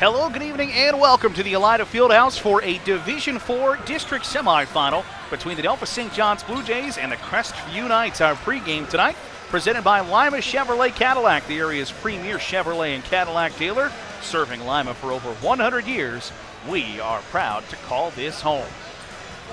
Hello, good evening, and welcome to the Elida Fieldhouse for a Division Four district semifinal between the Delphos St. John's Blue Jays and the Crestview Knights. Our pregame tonight, presented by Lima Chevrolet Cadillac, the area's premier Chevrolet and Cadillac dealer, serving Lima for over 100 years. We are proud to call this home.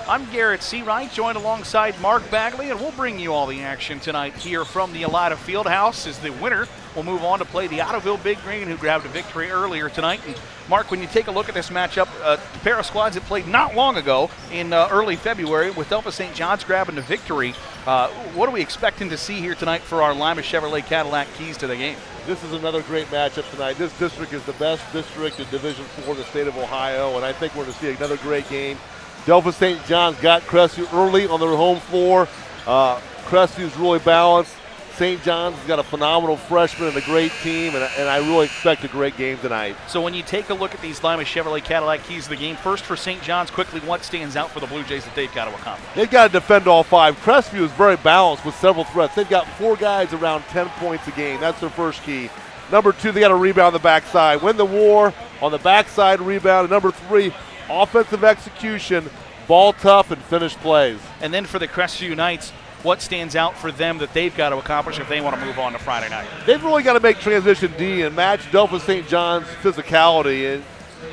I'm Garrett Seawright, joined alongside Mark Bagley, and we'll bring you all the action tonight here from the Elida Fieldhouse as the winner will move on to play the Ottoville Big Green, who grabbed a victory earlier tonight. And Mark, when you take a look at this matchup, uh, a pair of squads that played not long ago in uh, early February with Delphos St. John's grabbing the victory. Uh, what are we expecting to see here tonight for our Lima Chevrolet Cadillac keys to the game? This is another great matchup tonight. This district is the best district in Division Four in the state of Ohio, and I think we're going to see another great game. Delphos St. John's got Crestview early on their home floor. Uh, Crestview's really balanced. St. John's has got a phenomenal freshman and a great team, and, and, I really expect a great game tonight. So when you take a look at these Lima Chevrolet Cadillac keys of the game, first for St. John's, quickly, what stands out for the Blue Jays that they've got to accomplish? They've got to defend all five. Crestview is very balanced with several threats. They've got four guys around 10 points a game. That's their first key. Number two, they got to rebound the backside. Win the war on the backside rebound. And number three, offensive execution ball tough and finish plays. And then for the Crestview Knights, what stands out for them that they've got to accomplish if they want to move on to Friday night? They've really got to make transition D and match Delphos St. John's physicality. And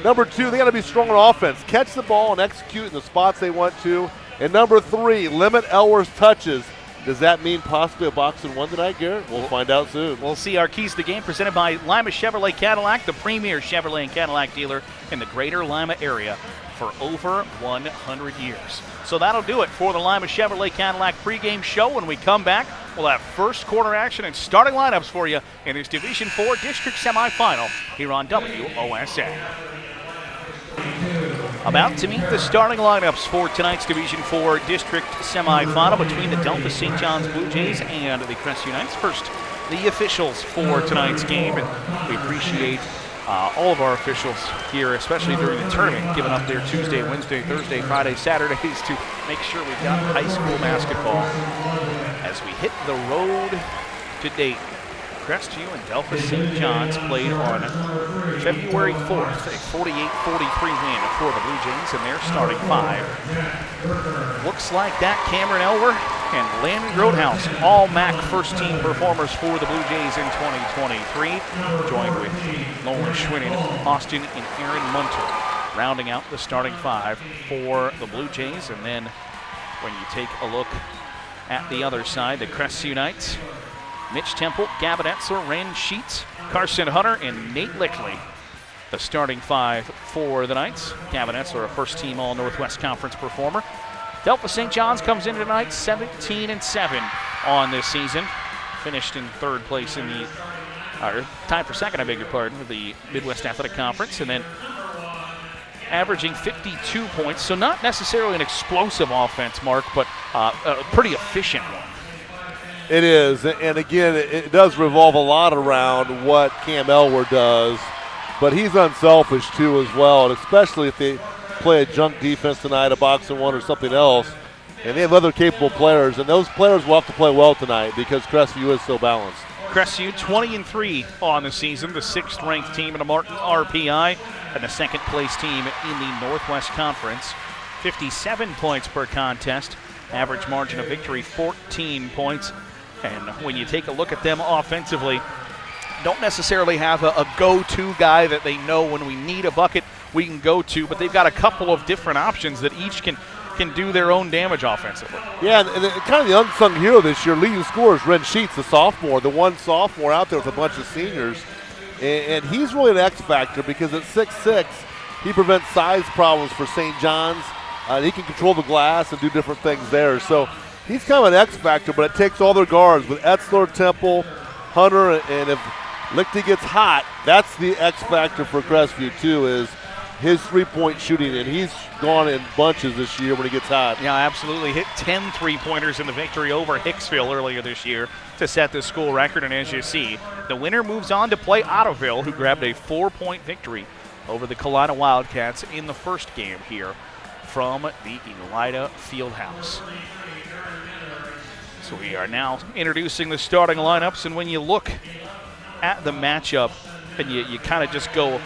number two, they got to be strong on offense, catch the ball and execute in the spots they want to. And number three, limit Elwer's touches. Does that mean possibly a box and one tonight, Garrett? We'll find out soon. We'll see our keys to the game presented by Lima Chevrolet Cadillac, the premier Chevrolet and Cadillac dealer in the greater Lima area for over 100 years. So that'll do it for the Lima Chevrolet Cadillac pregame show. When we come back, we'll have first quarter action and starting lineups for you in this Division 4 district semifinal here on WOSN. About to meet the starting lineups for tonight's Division 4 district semifinal between the Delphos St. John's Blue Jays and the Crest Knights. First, the officials for tonight's game, and we appreciate uh, all of our officials here, especially during the tournament, giving up their Tuesday, Wednesday, Thursday, Friday, Saturdays to make sure we've got high school basketball as we hit the road to date. Crestview and Delphos St. John's played on February 4th, a 48-43 win for the Blue Jays and their starting five. Looks like that Cameron Elwer and Landon Grothaus, all MAC first team performers for the Blue Jays in 2023, joined with Nolan Schwinning, Austin, and Aaron Munner, rounding out the starting five for the Blue Jays. And then when you take a look at the other side, the Crestview Knights, Mitch Temple, Gavin Etzler, Ren Sheets, Carson Hunter, and Nate Lickley. The starting five for the Knights. Gavin Etzler, a first team All Northwest Conference performer. Delphos St. John's comes in tonight 17 and 7 on this season. Finished in third place in the, or tied for second, I beg your pardon, with the Midwest Athletic Conference. And then averaging 52 points. So not necessarily an explosive offense, Mark, but uh, a pretty efficient one. It is, and again, it does revolve a lot around what Cam Elwer does, but he's unselfish too as well, and especially if they play a junk defense tonight, a box and one or something else, and they have other capable players, and those players will have to play well tonight because Crestview is so balanced. Crestview 20 and 3 on the season, the sixth ranked team in the Martin RPI, and the second place team in the Northwest Conference. 57 points per contest, average margin of victory 14 points. And when you take a look at them offensively, don't necessarily have a, a go to guy that they know when we need a bucket we can go to, but they've got a couple of different options that each can can do their own damage offensively. Yeah, and, kind of the unsung hero this year, leading scorer is Ren Sheets, the sophomore, the one sophomore out there with a bunch of seniors. And, and he's really an X factor because at 6'6, he prevents size problems for St. John's. Uh, he can control the glass and do different things there. So he's kind of an X factor, but it takes all their guards with Etzler, Temple, Hunter, and if Lichty gets hot, that's the X factor for Crestview too. Is his three-point shooting, and he's gone in bunches this year when he gets hot. Yeah, absolutely. Hit 10 three-pointers in the victory over Hicksville earlier this year to set the school record, and as you see, the winner moves on to play Ottoville, who grabbed a four-point victory over the Kalida Wildcats in the first game here from the Elida Fieldhouse. So we are now introducing the starting lineups, and when you look at the matchup and you, you kind of just go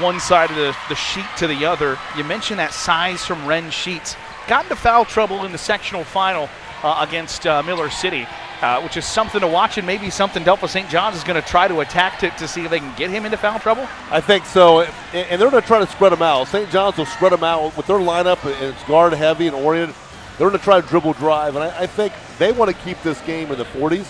one side of the, the sheet to the other. You mentioned that size from Ren Sheets. Got into foul trouble in the sectional final uh, against uh, Miller City, uh, which is something to watch and maybe something Delphos St. John's is going to try to attack to, to see if they can get him into foul trouble. I think so, and, and they're going to try to spread them out. St. John's will spread them out with their lineup, and it's guard heavy and oriented. They're going to try to dribble drive, and I, I think they want to keep this game in the 40s.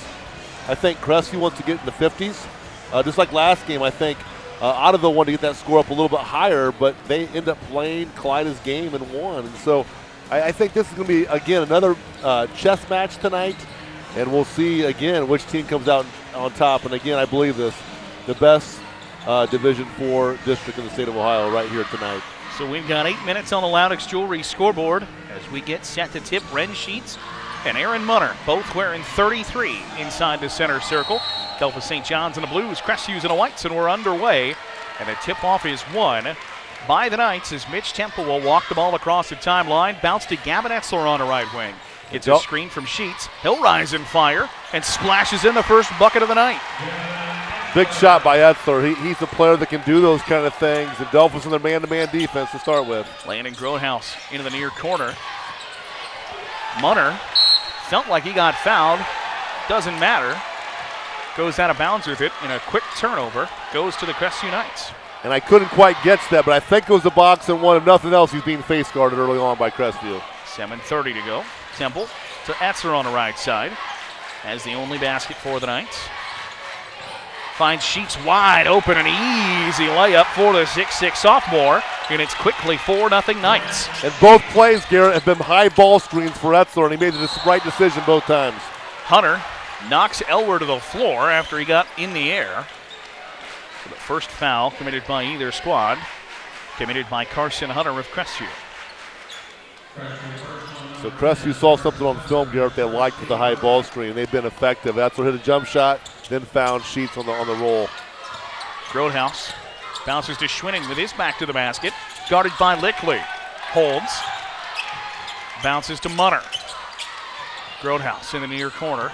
I think Crestview wants to get in the 50s. Uh, just like last game, I think uh, Ottoville wanted to get that score up a little bit higher, but they end up playing Clyde's game and won. And so I, I think this is going to be, again, another uh, chess match tonight, and we'll see, again, which team comes out on top. And again, I believe this the best uh, Division Four district in the state of Ohio right here tonight. So we've got eight minutes on the Laudick's Jewelry scoreboard as we get set to tip Ren Sheets and Aaron Munner, both wearing 33 inside the center circle. Delphos St. John's in the blues, Crestviews in the whites, and we're underway. And the tip off is won by the Knights as Mitch Temple will walk the ball across the timeline. Bounce to Gavin Etzler on the right wing. It's a screen from Sheets. He'll rise and fire and splashes in the first bucket of the night. Big shot by Etzler. He, he's a player that can do those kind of things. And Delphos in their man-to-man defense to start with. Landon Grothaus into the near corner. Munner felt like he got fouled. Doesn't matter. Goes out of bounds with it in a quick turnover. Goes to the Crestview Knights. And I couldn't quite get that, but I think it was a box and one. If nothing else, he's being face guarded early on by Crestview. 7.30 to go. Temple to Etzler on the right side. Has the only basket for the Knights. Finds Sheets wide open, an easy layup for the 6'6 sophomore, and it's quickly 4 0 Knights. And both plays, Garrett, have been high ball screens for Etzler, and he made the right decision both times. Hunter knocks Elwer to the floor after he got in the air. So the first foul committed by either squad, committed by Carson Hunter of Crestview. So Crestview saw something on the film, Garrett, they liked with the high ball screen. They've been effective. Etzler hit a jump shot, then found Sheets on the on the roll. Grothaus bounces to Schwinning with his back to the basket, guarded by Lickley. Holds, bounces to Munner. Grothaus in the near corner.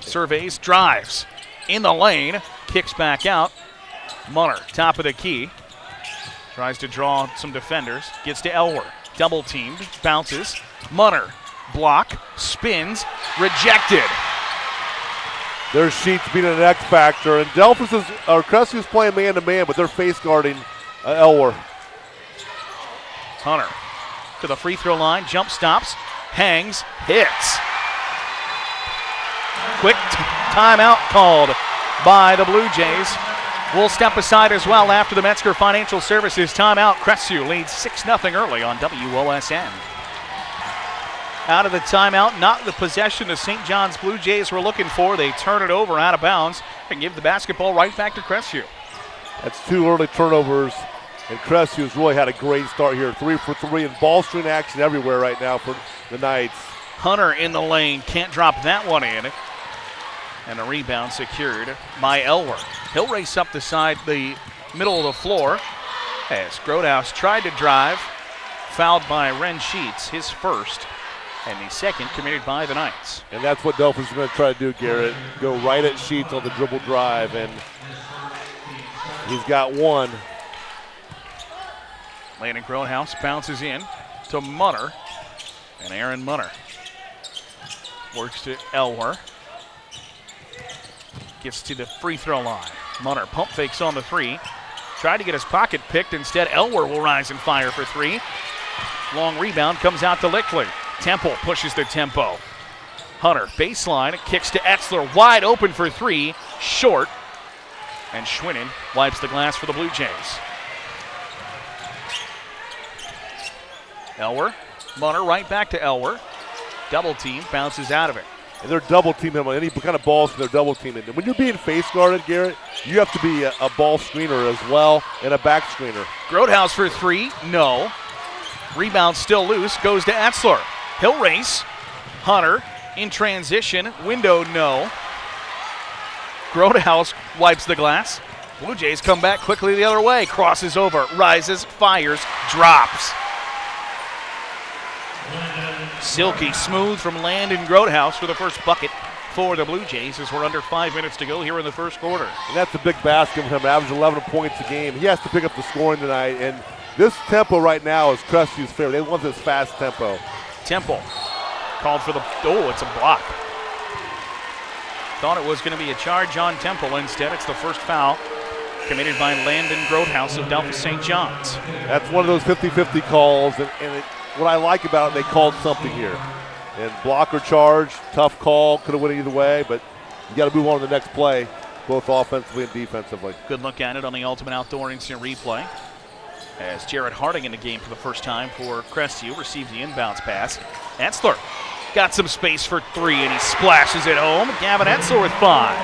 Surveys, drives in the lane, kicks back out. Munner, top of the key, tries to draw some defenders, gets to Elwer. Double teamed, bounces. Munner, block, spins, rejected. Their Sheets being an X factor, and Delphos is, or Crestview's playing man to man, but they're face guarding uh, Elwer. Hunter to the free throw line, jump stops, hangs, hits. Quick timeout called by the Blue Jays. We'll step aside as well after the Metzger Financial Services timeout. Crestview leads 6 0 early on WOSN. Out of the timeout, not the possession the St. John's Blue Jays were looking for. They turn it over out of bounds and give the basketball right back to Crestview. That's two early turnovers, and Crestview's really had a great start here. Three for three, and ball screen action everywhere right now for the Knights. Hunter in the lane, can't drop that one in. And a rebound secured by Elwer. He'll race up the side, the middle of the floor as Grothaus tried to drive. Fouled by Ren Sheets, his first, and the second committed by the Knights. And that's what Delphos is going to try to do, Garrett. Go right at Sheets on the dribble drive, and he's got one. Landon Grothaus bounces in to Munner, and Aaron Munner works to Elwer. Gets to the free throw line. Munner pump fakes on the three. Tried to get his pocket picked. Instead, Elwer will rise and fire for three. Long rebound comes out to Lickley. Temple pushes the tempo. Hunter, baseline, kicks to Etzler, wide open for three, short. And Schwinnen wipes the glass for the Blue Jays. Elwer, Munner right back to Elwer. Double team, bounces out of it. And they're double teaming him on any kind of balls they're double teaming. And when you're being face guarded, Garrett, you have to be a, a ball screener as well and a back screener. Grothaus for three, no. Rebound still loose, goes to Etzler. He'll race. Hunter in transition, window no. Grothaus wipes the glass. Blue Jays come back quickly the other way, crosses over, rises, fires, drops. Silky smooth from Landon Grothaus for the first bucket. for the Blue Jays as we're under five minutes to go here in the first quarter. And that's a big basket for him, average 11 points a game. He has to pick up the scoring tonight, and this tempo right now is Crestview's favorite. They want this fast tempo. Temple called for the, oh, it's a block. Thought it was going to be a charge on Temple. Instead, it's the first foul committed by Landon Grothaus of Delphos St. John's. That's one of those 50-50 calls, and, and it, what I like about it, they called something here. And block or charge, tough call, could have went either way, but you got to move on to the next play, both offensively and defensively. Good look at it on the Ultimate Outdoor Instant Replay. As Jared Harding in the game for the first time for Crestview received the inbounds pass. Etzler got some space for three, and he splashes it home. Gavin Etzler with five.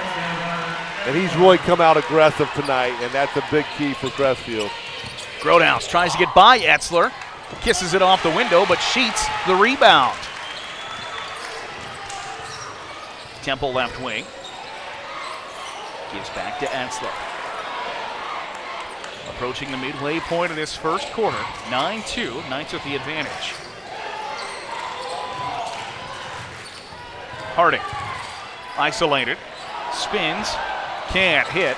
And he's really come out aggressive tonight, and that's a big key for Crestview. Grothaus tries to get by Etzler, kisses it off the window, but Sheets the rebound. Temple left wing. Gives back to Etzler. Approaching the midway point of this first quarter. 9-2. Knights with the advantage. Harding. Isolated. Spins. Can't hit.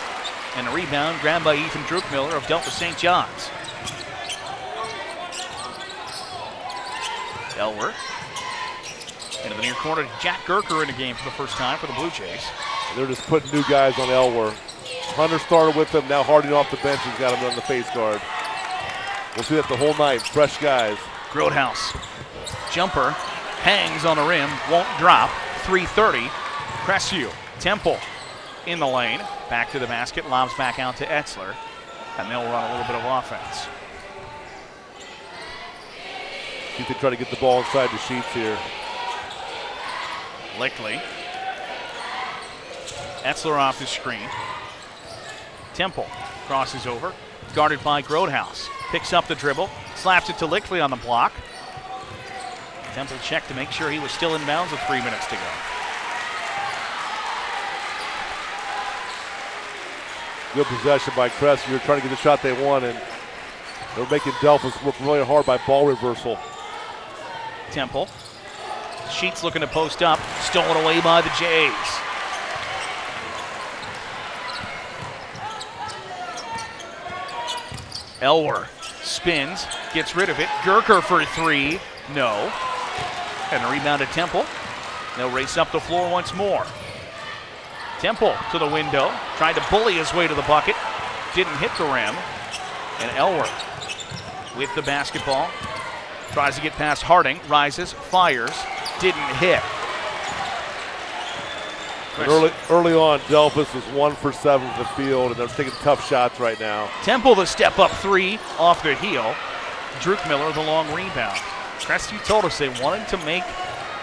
And a rebound grabbed by Ethan Druckmiller of Delphos St. John's. Elwer. Into the near corner. Jack Gurker in the game for the first time for the Blue Jays. They're just putting new guys on Elwer. Hunter started with him. Now Harding off the bench has got him on the face guard. We'll see that the whole night. Fresh guys. Grothaus. Jumper. Hangs on the rim. Won't drop. 330. Crestview. Temple in the lane. Back to the basket. Lobs back out to Etzler. And they'll run a little bit of offense. You can try to get the ball inside the sheets here. Lickley. Etzler off the screen. Temple crosses over, guarded by Grothaus. Picks up the dribble, slaps it to Lickley on the block. Temple checked to make sure he was still in bounds with three minutes to go. Good possession by Crest. You're trying to get the shot they want, and they're making Delphos work really hard by ball reversal. Temple. Sheets looking to post up, stolen away by the Jays. Elwer spins, gets rid of it. Gurker for three. No. And a rebound to Temple. They'll race up the floor once more. Temple to the window, tried to bully his way to the bucket. Didn't hit the rim. And Elwer with the basketball. Tries to get past Harding, rises, fires, didn't hit. Early, early on, Delphos was one for seven from the field, and they're taking tough shots right now. Temple the step up three off the heel. Druckmiller the long rebound. Crestview told us they wanted to make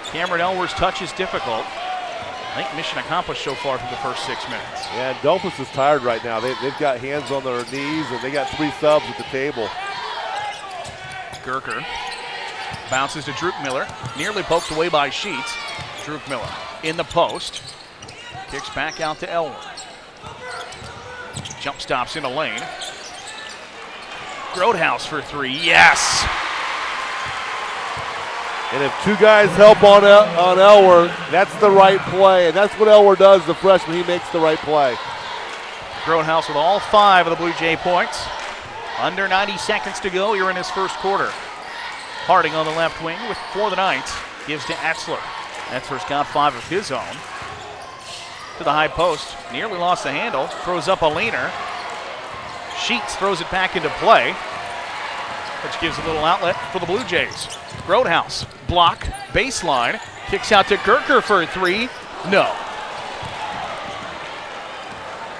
Cameron Elwer's touches difficult. I think mission accomplished so far for the first six minutes. Yeah, and Delphos is tired right now. They, they've got hands on their knees, and they got three subs at the table. Gurker bounces to Druckmiller. nearly poked away by Sheets. Druckmiller in the post, kicks back out to Elwer. Jump stops in the lane. Grothaus for three, yes! And if two guys help on El- on Elwer, that's the right play, and that's what Elwer does. The freshman, he makes the right play. Grothaus with all five of the Blue Jay points. Under 90 seconds to go here in his first quarter. Harding on the left wing with for the Knights gives to Etzler. Etzler's got five of his own. To the high post, nearly lost the handle, throws up a leaner. Sheets throws it back into play, which gives a little outlet for the Blue Jays. Grothaus, block, baseline, kicks out to Gurker for a three. No.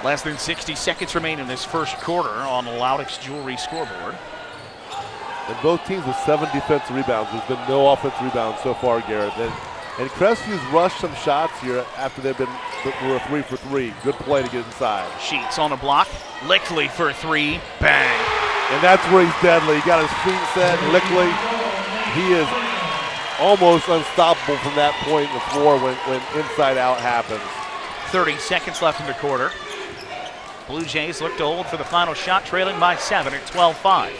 Less than 60 seconds remain in this first quarter on the Laudick's Jewelry scoreboard. And both teams with seven defensive rebounds. There's been no offensive rebounds so far, Garrett. And, and Crestview's rushed some shots here after they've been were a three for three. Good play to get inside. Sheets on a block. Lickley for three. Bang. And that's where he's deadly. He got his feet set. Lickley, he is almost unstoppable from that point in the floor when, when inside out happens. 30 seconds left in the quarter. Blue Jays look to hold for the final shot, trailing by seven at 12 5.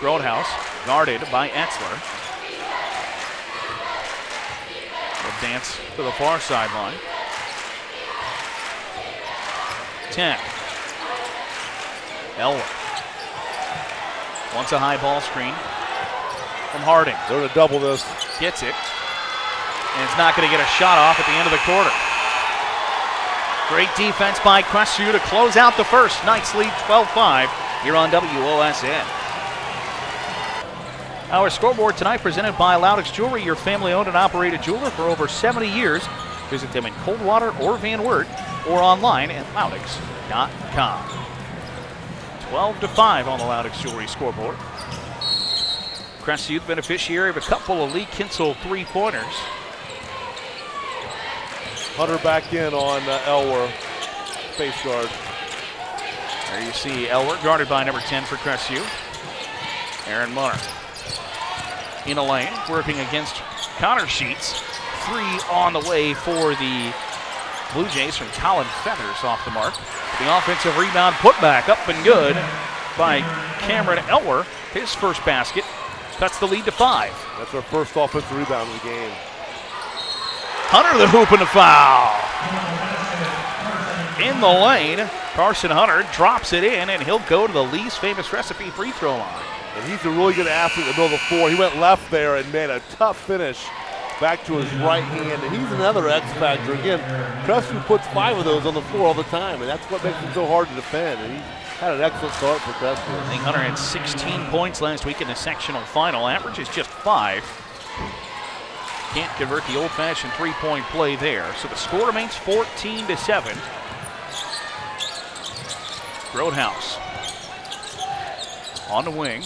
Grothaus guarded by Etzler. Will dance to the far sideline. 10. Elwer wants a high ball screen from Harding. They're going to double this. Gets it. And it's not going to get a shot off at the end of the quarter. Great defense by Crestview to close out the first. Knights lead 12 5 here on WOSN. Our scoreboard tonight presented by Laudick's Jewelry, your family owned and operated jeweler for over 70 years. Visit them in Coldwater or Van Wert or online at laudicks.com. 12 to 5 on the Laudick's Jewelry scoreboard. Crestview, the beneficiary of a couple of Lee Kinsel three pointers. Hunter back in on uh, Elwer, face guard. There you see Elwer guarded by number 10 for Crestview. Aaron Munner in a lane, working against Connor Sheets. Three on the way for the Blue Jays from Colin Feathers off the mark. The offensive rebound put back up and good by Cameron Elwer. His first basket cuts the lead to five. That's our first offensive rebound of the game. Hunter the hoop and the foul. In the lane, Carson Hunter drops it in, and he'll go to the Lee's famous recipe free throw line. And he's a really good athlete in the middle of the floor. He went left there and made a tough finish back to his right hand. And he's another X factor. Again, Crestview puts five of those on the floor all the time, and that's what makes him so hard to defend. And he had an excellent start for Crestview. I think Hunter had 16 points last week in the sectional final. Average is just five. Can't convert the old-fashioned three-point play there. So the score remains 14 to 7. Grothaus on the wing.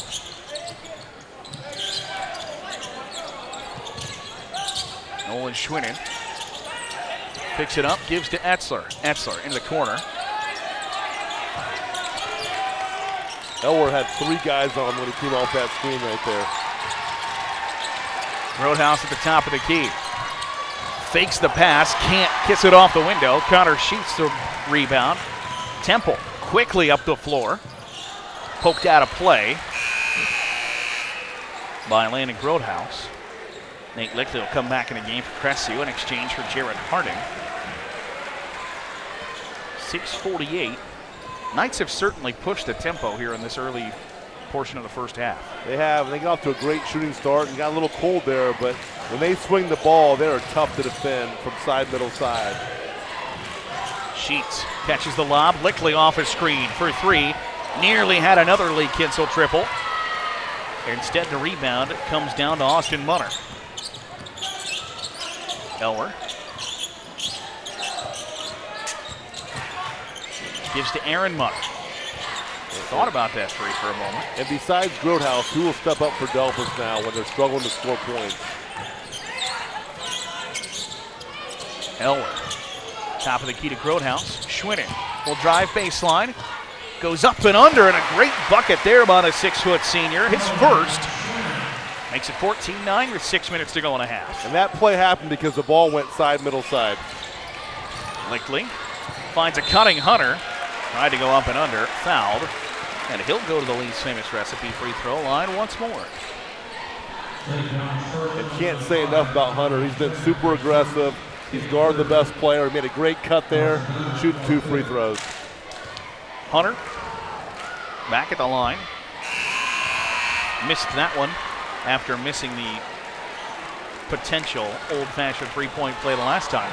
Nolan Schwinnen picks it up, gives to Etzler. Etzler in the corner. Elwer had three guys on him when he came off that screen right there. Grothaus at the top of the key. Fakes the pass, can't kiss it off the window. Connor Sheets the rebound. Temple quickly up the floor. Poked out of play by Landon Grothaus. Nate Lickley will come back in the game for Crestview in exchange for Jared Harding. 648. Knights have certainly pushed the tempo here in this early portion of the first half. They have. They got off to a great shooting start and got a little cold there, but when they swing the ball, they are tough to defend from side, middle, side. Sheets catches the lob. Lickley off his screen for three. Nearly had another Lee Kinsel triple. Instead, the rebound comes down to Austin Munner. Elwer gives to Aaron Munner. Thought about that three for a moment. And besides Grothaus, who will step up for Delphos now when they're struggling to score points? Elwer, top of the key to Grothaus. Schwinnen will drive baseline. Goes up and under, and a great bucket there by the six-foot senior. His first. Makes it 14-9 with six minutes to go in a half. And that play happened because the ball went side, middle side. Lickley finds a cutting Hunter. Tried to go up and under, fouled. And he'll go to the Lee's famous recipe free throw line once more. And can't say enough about Hunter. He's been super aggressive. He's guarded the best player. He made a great cut there, shooting two free throws. Hunter back at the line. Missed that one after missing the potential old-fashioned three-point play the last time.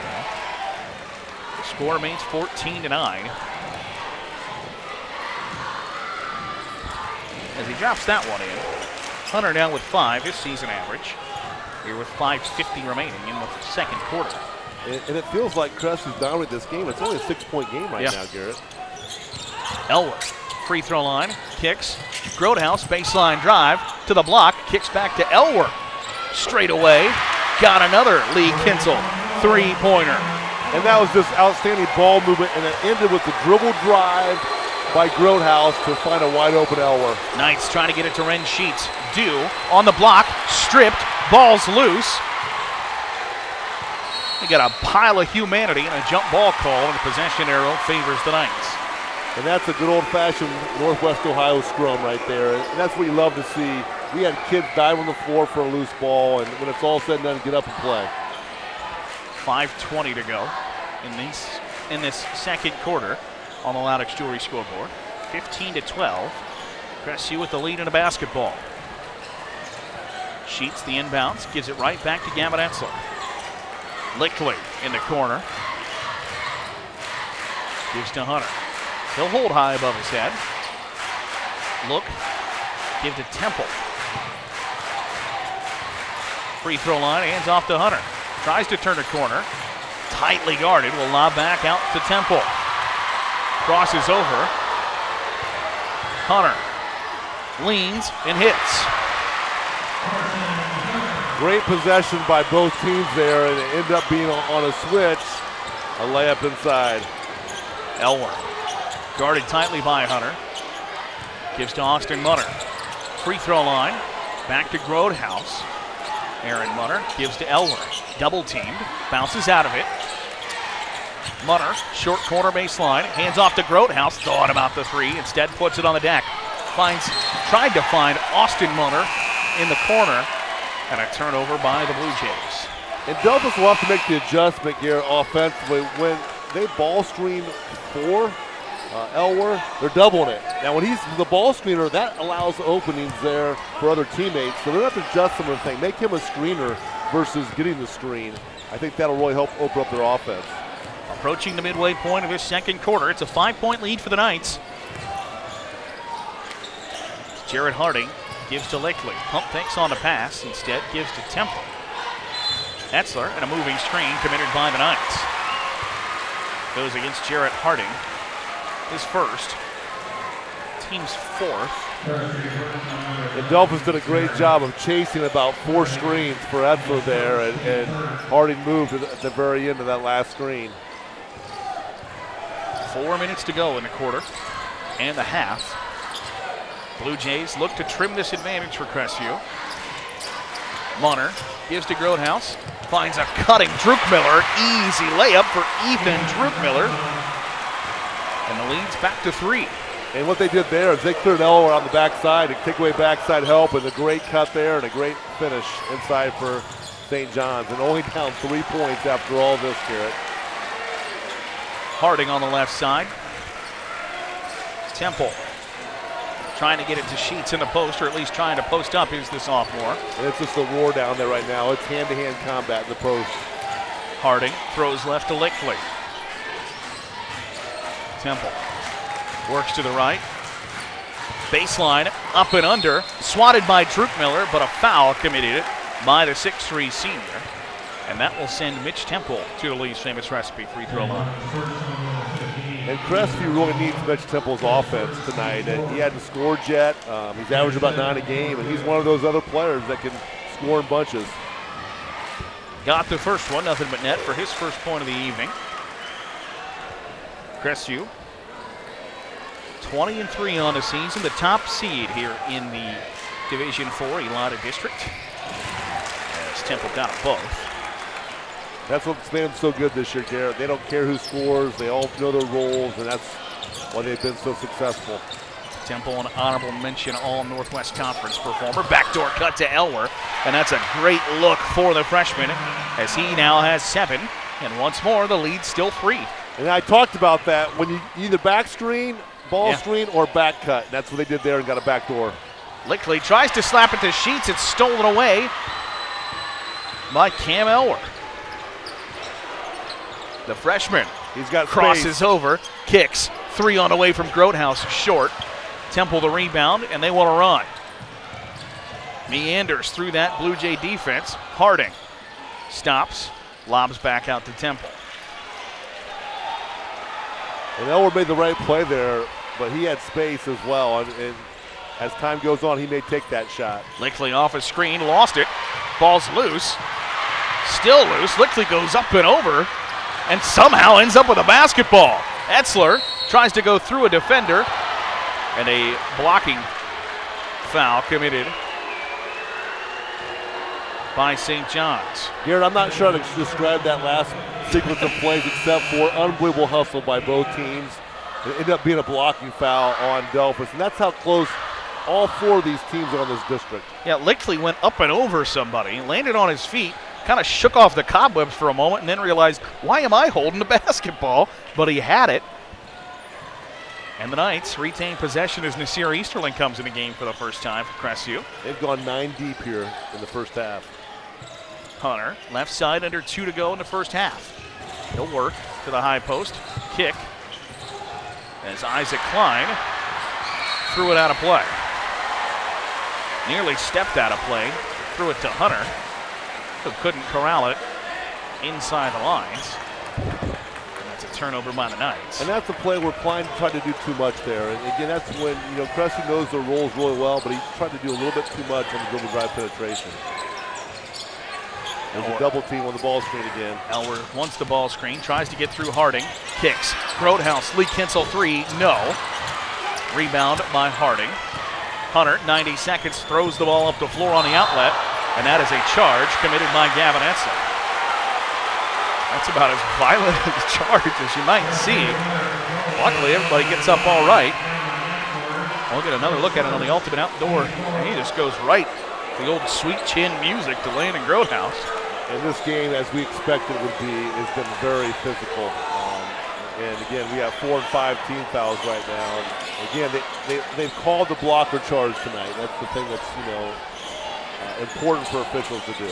The score remains 14 to 9. As he drops that one in. Hunter now with five, his season average. Here with 5.50 remaining in the second quarter. And, and it feels like Crestview's dominated this game. It's only a six-point game right Yeah. now, Garrett. Elwer, free throw line, kicks. Grothaus, baseline drive to the block, kicks back to Elwer. Straight away, got another Lee Kinsel three pointer. And that was just outstanding ball movement, and it ended with the dribble drive by Grothaus to find a wide open Elwer. Knights trying to get it to Ren Sheets. Do on the block, stripped, ball's loose. We got a pile of humanity and a jump ball call, and the possession arrow favors the Knights. And that's a good old-fashioned Northwest Ohio scrum right there. And that's what you love to see. We had kids dive on the floor for a loose ball, and when it's all said and done, get up and play. 5:20 to go in in this second quarter. on the Laudick's Jewelry scoreboard. 15 to 12. Crestview with the lead in a basketball. Sheets the inbounds, gives it right back to Gavin Etzler. Lickley in the corner. Gives to Hunter. He'll hold high above his head. Look. Give to Temple. Free throw line, hands off to Hunter. Tries to turn a corner. Tightly guarded, will lob back out to Temple. Crosses over. Hunter leans and hits. Great possession by both teams there, and it ended up being on a switch. A layup inside. Elwer guarded tightly by Hunter. Gives to Austin Munner. Free throw line. Back to Grothaus. Aaron Munner gives to Elwer. Double teamed. Bounces out of it. Munner, short corner baseline. Hands off to Grothaus. Thought about the three. Instead puts it on the deck. Finds, tried to find Austin Munner in the corner. And a turnover by the Blue Jays. And Delphos will have to make the adjustment here offensively. When they ball screen four, uh, Elwer, they're doubling it. Now, when he's the ball screener, that allows openings there for other teammates. So they're going to have to adjust some of the thing, make him a screener versus getting the screen. I think that'll really help open up their offense. Approaching the midway point of this second quarter, it's a five-point lead for the Knights. Jared Harding gives to Lickley. Pump fakes on the pass, instead gives to Temple. Etzler and a moving screen committed by the Knights. Goes against Jarrett Harding his first, team's fourth. And Delphos did a great job of chasing about four screens for Etzler there, and, and Harding moved at the very end of that last screen. Four minutes to go in the quarter and the half. Blue Jays look to trim this advantage for Crestview. Munner gives to Grothaus, finds a cutting Druckmiller. Easy layup for Ethan Druckmiller. And the lead's back to three. And what they did there is they cleared Elwer on the backside and take away backside help and a great cut there and a great finish inside for St. John's. And only down three points after all this, Garrett. Harding on the left side. Temple trying to get it to Sheets in the post, or at least trying to post up is the sophomore. And it's just a war down there right now. It's hand-to-hand combat in the post. Harding throws left to Lickley. Temple works to the right. Baseline up and under. Swatted by Druckmiller, but a foul committed by the 6'3 senior. And that will send Mitch Temple to the Lee's famous recipe free throw line. And Crestview really needs Mitch Temple's offense tonight. He hadn't scored yet. Um, he's averaged about nine a game, and he's one of those other players that can score in bunches. Got the first one, nothing but net for his first point of the evening. Crestview 20 and 3 on the season, the top seed here in the Division 4 Elida District. As Temple got both. That's what's made them so good this year, Garrett. They don't care who scores, they all know their roles, and that's why they've been so successful. Temple, an honorable mention All Northwest Conference performer. Backdoor cut to Elwer, and that's a great look for the freshman as he now has seven. And once more, the lead still three. And I talked about that when you either back screen, ball yeah. screen, or back cut. That's what they did there and got a back door. Lickley tries to slap it to Sheets. It's stolen away by Cam Elwer. The freshman. He's got crosses space. over, kicks three on away way from Grothaus, short. Temple the rebound, and they want to run. Meanders through that Blue Jay defense. Harding stops, lobs back out to Temple. And Elwer made the right play there, but he had space as well. And, and as time goes on, he may take that shot. Lickley off a screen, lost it. Ball's loose. Still loose. Lickley goes up and over and somehow ends up with a basketball. Etzler tries to go through a defender and a blocking foul committed by St. John's. Garrett, I'm not sure how to describe that last sequence of plays except for unbelievable hustle by both teams. It ended up being a blocking foul on Delphos, and that's how close all four of these teams are on this district. Yeah, Lickley went up and over somebody, landed on his feet, kind of shook off the cobwebs for a moment, and then realized, why am I holding the basketball? But he had it. And the Knights retain possession as Nasir Easterling comes in the game for the first time for Crestview. They've gone nine deep here in the first half. Hunter, left side, under two to go in the first half. He'll work to the high post. Kick as Isaac Klein threw it out of play. Nearly stepped out of play, threw it to Hunter, who couldn't corral it inside the lines. And that's a turnover by the Knights. And that's a play where Klein tried to do too much there. And again, that's when, you know, Cressy knows their roles really well, but he tried to do a little bit too much on the dribble drive penetration. There's a double team on the ball screen again. Elwer wants the ball screen, tries to get through Harding, kicks. Grothaus, Lee Kinsel three, no. Rebound by Harding. Hunter, 90 seconds, throws the ball up the floor on the outlet, and that is a charge committed by Gavin Etzler. That's about as violent a charge as you might see. Luckily, everybody gets up all right. We'll get another look at it on the Ultimate Outdoor, and he just goes right. The old sweet chin music to Landon Grothaus. And this game, as we expected it would be, has been very physical. Um, and again, we have four and five team fouls right now. And again, they, they, they've called the blocker charge tonight. That's the thing that's, you know, uh, important for officials to do.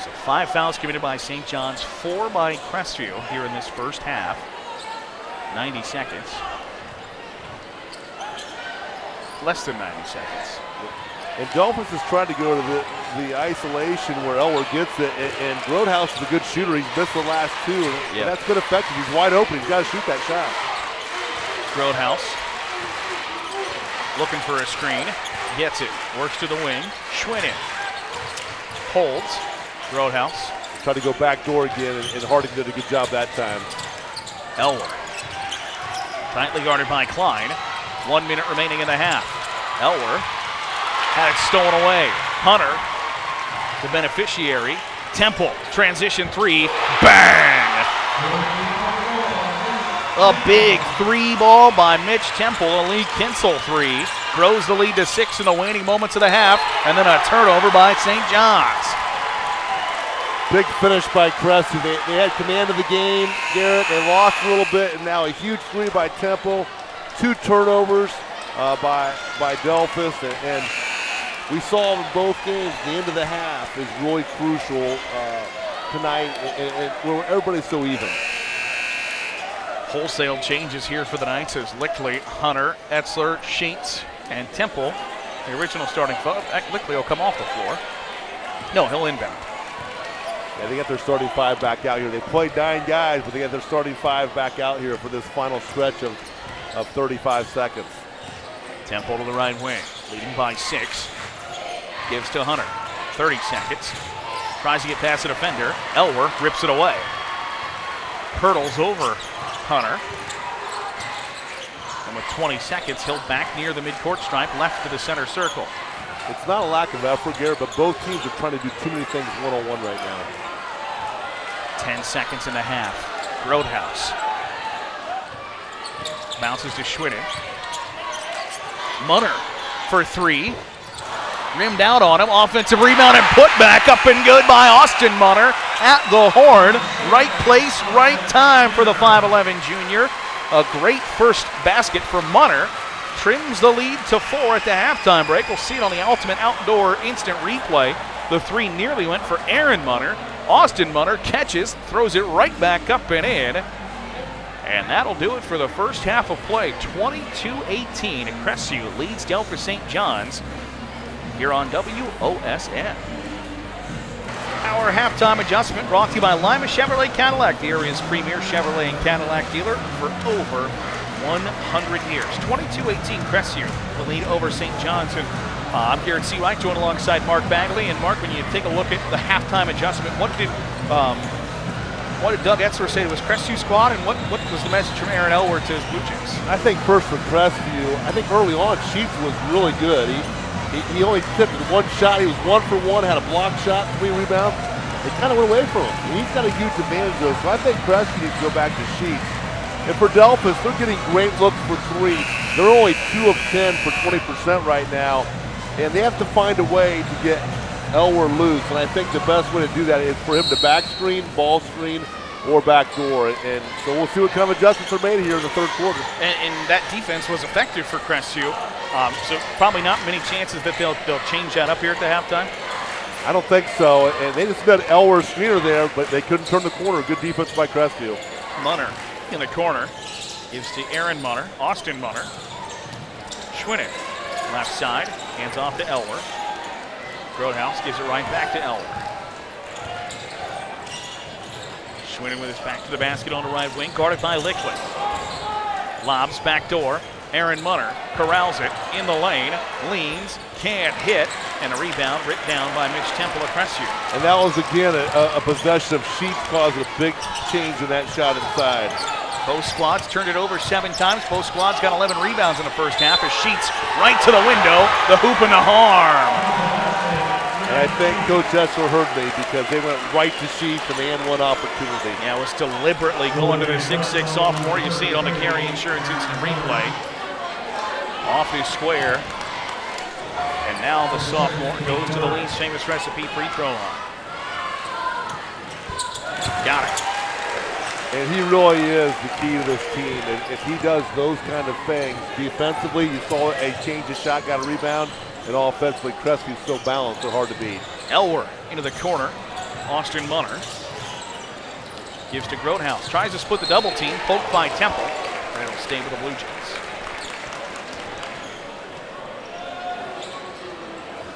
So five fouls committed by St. John's, four by Crestview here in this first half. 90 seconds. Less than 90 seconds. And Delphos is trying to go to the, the isolation where Elwer gets it, and, and Grothaus is a good shooter. He's missed the last two, and, Yep. that's good effective. He's wide open. He's got to shoot that shot. Grothaus looking for a screen. Gets it. Works to the wing. Schwinn Holds. Grothaus. Tried to go back door again, and, and Harding did a good job that time. Elwer. Tightly guarded by Klein. One minute remaining in the half. Elwer had it stolen away. Hunter, the beneficiary. Temple, transition three. Bang! A big three ball by Mitch Temple. A Lee Kinsel three. Grows the lead to six in the waning moments of the half. And then a turnover by St. John's. Big finish by Crestview. They, they had command of the game, Garrett. They lost a little bit, and now a huge three by Temple. Two turnovers uh, by by Delphos, and, and we saw in both games the end of the half is really crucial uh, tonight, and, where everybody's so even. Wholesale changes here for the Knights as Lickley, Hunter, Etzler, Sheets, and Temple, the original starting five. Lickley will come off the floor. No, he'll inbound. Yeah, they got their starting five back out here. They played nine guys, but they got their starting five back out here for this final stretch of, of 35 seconds. Temple to the right wing, leading by six. Gives to Hunter. 30 seconds. Tries to get past the defender. Elwer rips it away. Hurdles over Hunter. And with 20 seconds, he'll back near the midcourt stripe, left to the center circle. It's not a lack of effort, Garrett, but both teams are trying to do too many things one-on-one right now. 10 seconds and a half. Grothaus. Bounces to Schwinn. Munner for three. Rimmed out on him. Offensive rebound and put back up and good by Austin Munner at the horn. Right place, right time for the 5'11 junior. A great first basket for Munner. Trims the lead to four at the halftime break. We'll see it on the Ultimate Outdoor Instant Replay. The three nearly went for Aaron Munner. Austin Munner catches, throws it right back up and in. And that'll do it for the first half of play. 22-18. Crestview leads Delphos St. John's here on WOSN. Our halftime adjustment brought to you by Lima Chevrolet Cadillac, the area's premier Chevrolet and Cadillac dealer for over 100 years. 22-18 Crestview, the lead over St. John's. Uh, I'm Garrett Seawright, joined alongside Mark Bagley. And Mark, when you take a look at the halftime adjustment, what did um, what did Doug Etzler say to his Crestview squad, and what, what was the message from Aaron Elwer to his Blue Jays? I think first for Crestview, I think early on Sheets was really good. He, he, he only tipped one shot. He was one for one, had a block shot, three rebounds. It kind of went away from him. And he's got a huge advantage though, so I think Crestview needs to go back to Sheets. And for Delphos, they're getting great looks for three. They're only two of 10 for 20% right now. And they have to find a way to get Elwer loose. And I think the best way to do that is for him to back screen, ball screen, or backdoor. And so we'll see what kind of adjustments are made here in the third quarter. And, and that defense was effective for Crestview. Um, so probably not many chances that they'll they'll change that up here at the halftime. I don't think so. And they just got Elwer screener there, but they couldn't turn the corner. Good defense by Crestview. Munner in the corner gives to Aaron Munner, Austin Munner. Schwinning, left side, hands off to Elwer. Grothaus gives it right back to Elwer. Schwinnen with his back to the basket on the right wing, guarded by Liquid. Lobs back door. Aaron Munner corrals it in the lane, leans, can't hit, and a rebound ripped down by Mitch Temple Crestview. And that was again a, a possession of Sheets causing a big change in that shot inside. Both squads turned it over seven times. Both squads got 11 rebounds in the first half as Sheets right to the window, the hoop and the harm. And I think Coach Essler heard me because they went right to Sheets and they had one opportunity. Yeah, it was deliberately going to the 6'6 sophomore. You see it on the Carry Insurance Instant Replay. Off his square. And now the sophomore goes to the Lee's famous recipe free throw line. Got it. And he really is the key to this team. And if he does those kind of things defensively, you saw a change of shot, got a rebound, and offensively, Crestview's still balanced. They're hard to beat. Elwer into the corner. Austin Munner gives to Grothaus. Tries to split the double team. Poked by Temple. And it'll stay with the Blue Jays.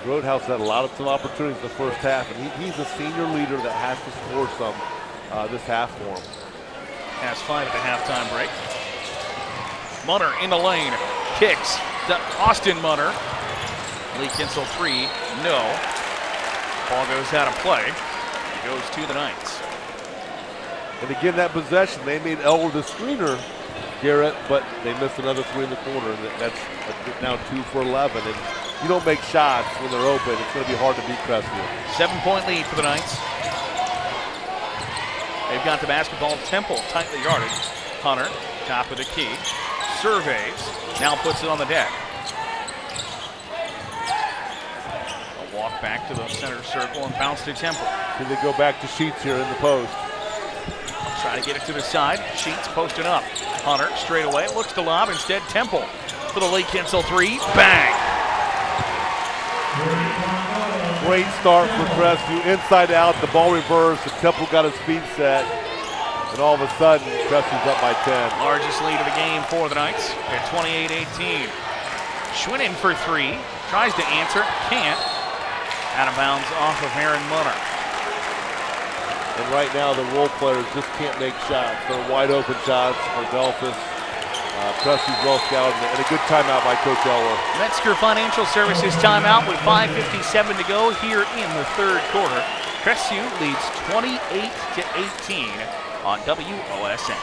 Grothaus had a lot of some opportunities in the first half, and he, he's a senior leader that has to score some uh, this half for him. Has five at the halftime break. Munner in the lane. Kicks to Austin Munner. Lee Kinsel three, no. Ball goes out of play. It goes to the Knights. And again, that possession, they made Elwer the screener, Garrett, but they missed another three in the corner. And that's now two for 11. And you don't make shots when they're open, it's going to be hard to beat Crestview. Seven point lead for the Knights. They've got the basketball. Temple tightly guarded. Hunter, top of the key, surveys, now puts it on the deck. Walk back to the center circle and bounce to Temple. Can they go back to Sheets here in the post? Try to get it to the side. Sheets posted up. Hunter straight away looks to lob. Instead, Temple for the Lee Kinsel three. Bang! Great start for Crestview. Inside out, the ball reversed. The Temple got his feet set. And all of a sudden, Crestview's up by 10. Largest lead of the game for the Knights at 28-18. Schwinnen for three. Tries to answer. Can't. Out of bounds off of Aaron Munner. And right now, the role players just can't make shots. They're wide open shots for Delphos. Uh, Crestview's well scouted and a good timeout by Coach Elwer. Metzger Financial Services timeout with 5.57 to go here in the third quarter. Crestview leads 28 to 18 on WOSN.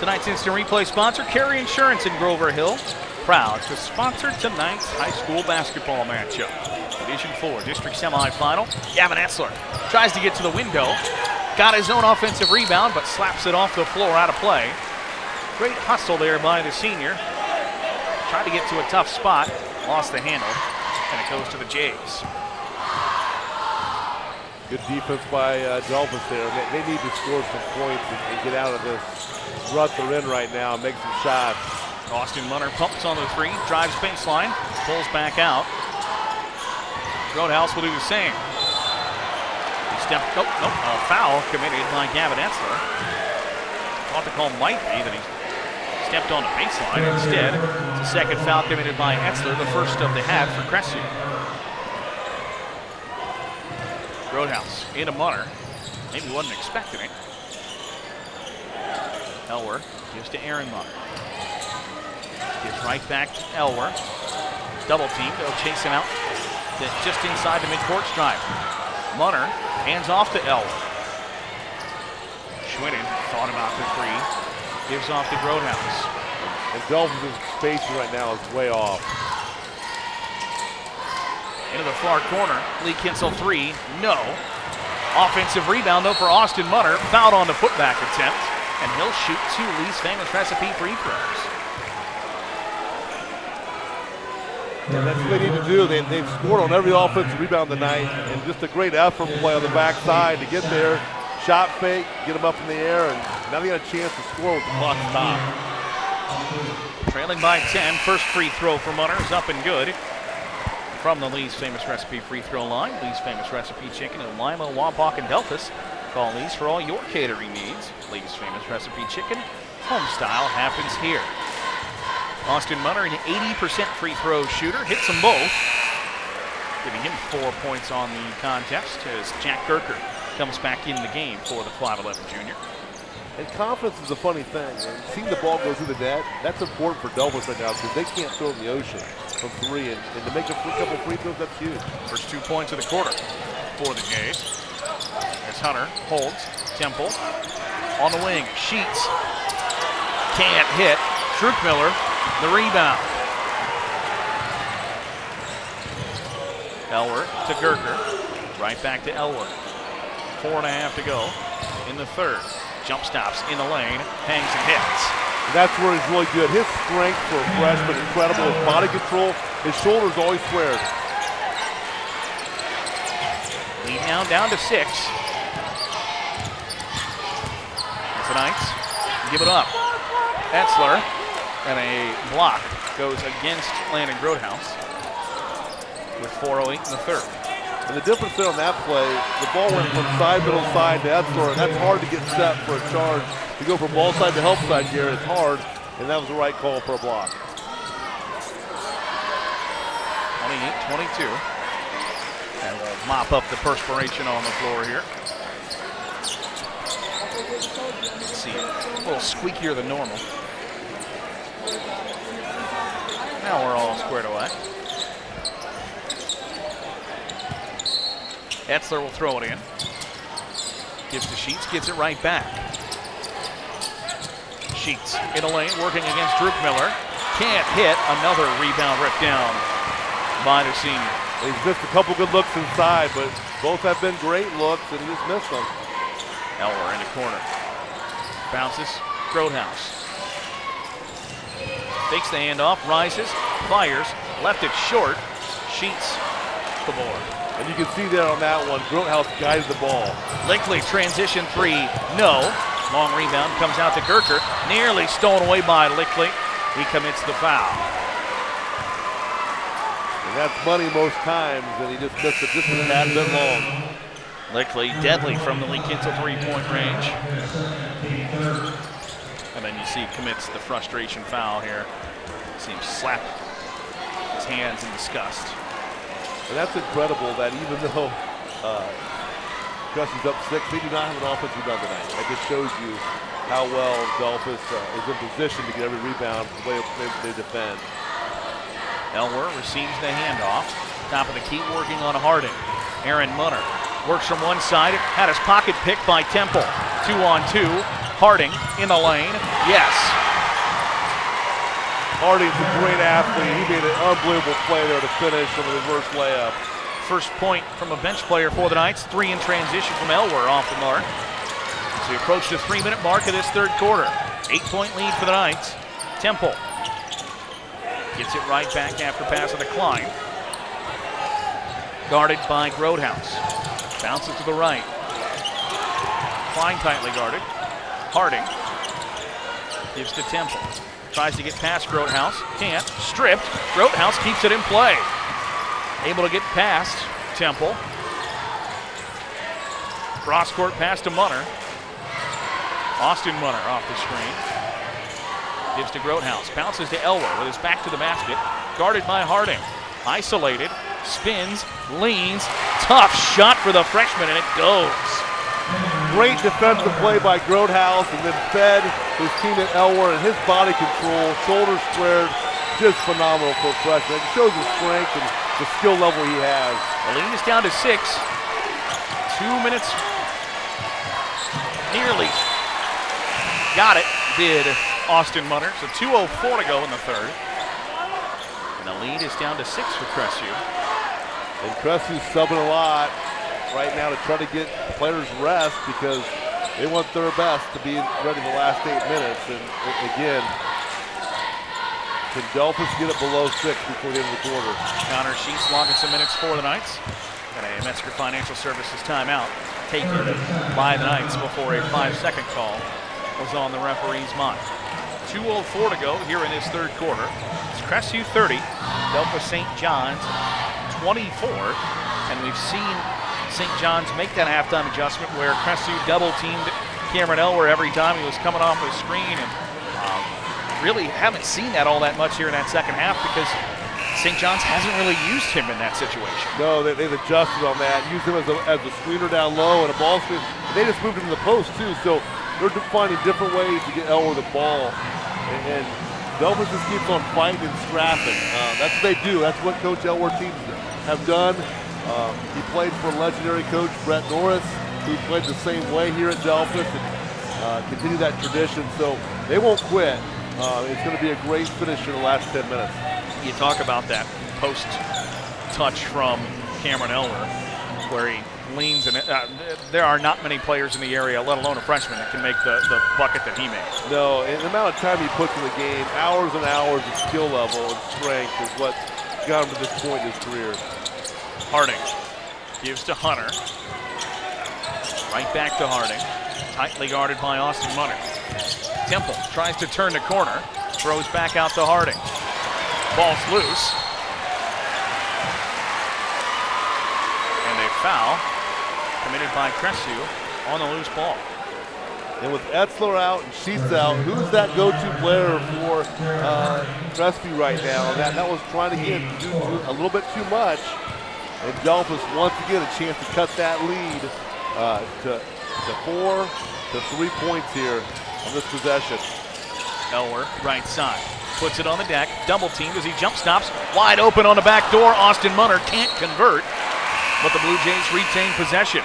Tonight's instant replay sponsor, Carry Insurance in Grover Hill. Proud to sponsor tonight's high school basketball matchup. Division 4 district semifinal. Gavin Etzler tries to get to the window. Got his own offensive rebound, but slaps it off the floor out of play. Great hustle there by the senior. Tried to get to a tough spot, lost the handle, and it goes to the Jays. Good defense by uh, Delphos there. They, they, need to score some points and, and, get out of this rut they're in right now and make some shots. Austin Munner pumps on the three, drives baseline, pulls back out. Grothaus will do the same. He stepped, nope, nope, a foul committed by Gavin Etzler. Thought the call might be that he stepped on the baseline. Instead, it's a second foul committed by Etzler, the first of the half for Crestview. Grothaus into Munner. Maybe wasn't expecting it. Elwer gives to Aaron Munner. Gives right back to Elwer. Double team. They'll chase him out just inside the midcourt stripe. Munner hands off to Elwer. Schwinnen thought about the three. Gives off to Grothaus. And Delphos' spacing right now is way off. Into the far corner. Lee Kinsel three. No. Offensive rebound though for Austin Munner. Fouled on the putback attempt. And he'll shoot two Lee's famous recipe free throws. And that's what they need to do. They, they've scored on every offensive rebound tonight, and just a great effort play on the backside to get there. shot fake, get them up in the air, and now they got a chance to score with the clock stopped. Trailing by 10, first free throw for Munner is up and good. From the Lee's Famous Recipe free throw line, Lee's Famous Recipe Chicken in Lima, Wapak, and Delphos. Call Lee's for all your catering needs. Lee's Famous Recipe Chicken, home style happens here. Austin Munner, an 80% free throw shooter, hits them both, giving him four points on the contest as Jack Gerker comes back in the game for the 5'11 junior. And confidence is a funny thing. And seeing the ball go through the net, that's important for Delphos right now because they can't throw in the ocean from three. And, and to make a free, couple free throws, that's huge. First two points of the quarter for the Jays. As Hunter holds Temple on the wing. Sheets can't hit. Druckmiller, the rebound. Elwer to Gerker. Right back to Elwer. Four and a half to go in the third. Jump stops in the lane, hangs and hits. That's where he's really good. His strength for a freshman is incredible. His body control, his shoulders always squared. Lead now down to six. The Knights give it up. Etzler and a block goes against Landon Grothaus with 4.08 in the third. And the difference there on that play, the ball went from side, middle side to and that's hard to get set for a charge. To go from ball side to help side, Garrett, it's hard, and that was the right call for a block. 28-22. And we'll mop up the perspiration on the floor here. Let's see, a little squeakier than normal. Now we're all squared away. Etzler will throw it in. Gives to Sheets, gives it right back. Sheets in a lane, working against Druckmiller. Can't hit. Another rebound ripped down by the senior. He's missed a couple good looks inside, but both have been great looks, and he just missed them. Elwer in the corner. Bounces. Grothaus. Takes the handoff, rises, fires, left it short. Sheets the board. And you can see there on that one, Grothaus guides the ball. Lickley transition three, no. Long rebound comes out to Gerker, nearly stolen away by Lickley. He commits the foul. And that's money most times, and he just missed it just a tad bit long. Lickley deadly from the Lee Kinsel three-point range. And then you see commits the frustration foul here. See him slap his hands in disgust. And that's incredible that even though uh, is up six, they do not have an offensive rebound tonight. That just shows you how well Delphos uh, is in position to get every rebound the way they, they defend. Elwer receives the handoff. Top of the key working on Harding. Aaron Munner works from one side, had his pocket picked by Temple. Two on two. Harding in the lane. Yes. Harding's a great athlete. He made an unbelievable play there to finish on the reverse layup. First point from a bench player for the Knights. Three in transition from Elwer off the mark. As we approach the three minute mark of this third quarter. Eight point lead for the Knights. Temple gets it right back after pass of the Klein. Guarded by Grothaus. Bounces to the right. Klein tightly guarded. Harding gives to Temple. Tries to get past Grothaus. Can't. Stripped. Grothaus keeps it in play. Able to get past Temple. Cross court pass to Munner. Austin Munner off the screen. Gives to Grothaus. Bounces to Elwer with his back to the basket. Guarded by Harding. Isolated. Spins. Leans. Tough shot for the freshman, and it goes. Great defensive play by Grothaus and then fed his teammate Elwer and his body control, shoulders squared, just phenomenal for a freshman. It shows his strength and the skill level he has. The lead is down to six. Two minutes. Nearly. Got it. Did Austin Munner. So 2.04 to go in the third. And the lead is down to six for Crestview. And Cressy's subbing a lot right now to try to get players rest because they want their best to be ready the last eight minutes. And again, can Delphos get it below six before the end of the quarter? Connor Sheets logging some minutes for the Knights. And a Metzger Financial Services timeout. taken by the Knights before a five-second call was on the referee's mind. 2.04 to go here in this third quarter. It's Crestview 30, Delphos St. John's 24, and we've seen St. John's make that halftime adjustment where Crestview double teamed Cameron Elwer every time he was coming off the screen, and um, really haven't seen that all that much here in that second half because St. John's hasn't really used him in that situation. No, they, have adjusted on that, used him as a, as a screener down low and a ball screen. They just moved him to the post too, so they're finding different ways to get Elwer the ball. And, and Delphos just keeps on fighting and scrapping. Uh, that's what they do. That's what Coach Elwer teams have done. Uh, he played for legendary coach Brett Norris, who played the same way here at Delphos and uh, continue that tradition. So they won't quit. Uh, it's going to be a great finish in the last 10 minutes you talk about that post touch from Cameron Elwer, where he leans, and uh, there are not many players in the area, let alone a freshman, that can make the, the bucket that he made. No, and the amount of time he puts in the game, hours and hours of skill level and strength is what got him to this point in his career. Harding gives to Hunter. Right back to Harding. Tightly guarded by Austin Munner. Temple tries to turn the corner, throws back out to Harding. Ball's loose. And a foul committed by Crestview on the loose ball. And with Etzler out and Sheets out, who's that go-to player for uh, Crestview right now? That that was trying to get a little bit too much. And Delphos once again a chance to cut that lead uh, to, to four to three points here on this possession. Elwer, right side puts it on the deck, double teamed as he jump stops, wide open on the back door. Austin Munner can't convert, but the Blue Jays retain possession.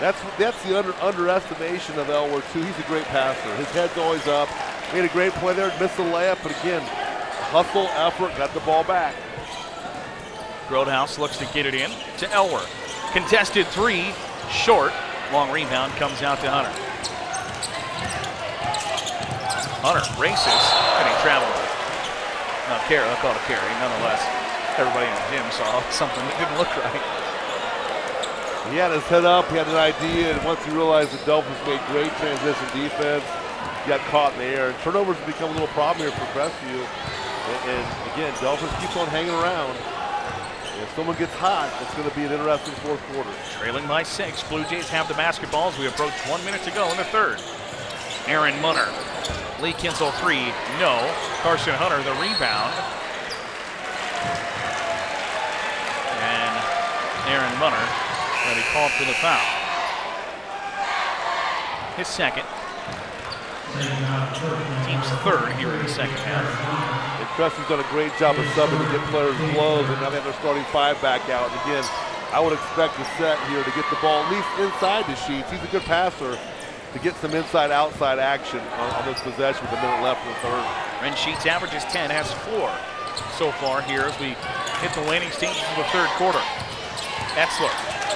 That's that's the under, underestimation of Elwer too. He's a great passer. His head's always up. Made a great play there, missed the layup, but again, hustle, effort, got the ball back. Grothaus looks to get it in to Elwer. Contested three, short. Long rebound comes out to Hunter. Hunter races, and he traveled. No, carry, I'll call it a carry. Nonetheless, everybody in the gym saw something that didn't look right. He had his head up, he had an idea, and once he realized the Dolphins made great transition defense, he got caught in the air. And turnovers have become a little problem here for Crestview. And, and again, Dolphins keeps on hanging around. If someone gets hot, it's going to be an interesting fourth quarter. Trailing by six, Blue Jays have the basketball as we approach one minute to go in the third. Aaron Munner Lee Kinsel three, no. Carson Hunter the rebound. And Aaron Munner ready called for the foul. His second. Team's third here in the second half. And Preston's done a great job of subbing to get players close, and now they have their starting five back out. And again, I would expect the set here to get the ball at least inside the sheets. He's a good passer to get some inside-outside action on, on, this possession with a minute left in the third. Ren Sheets averages 10, has four so far here as we hit the waning stage of the third quarter. Etzler,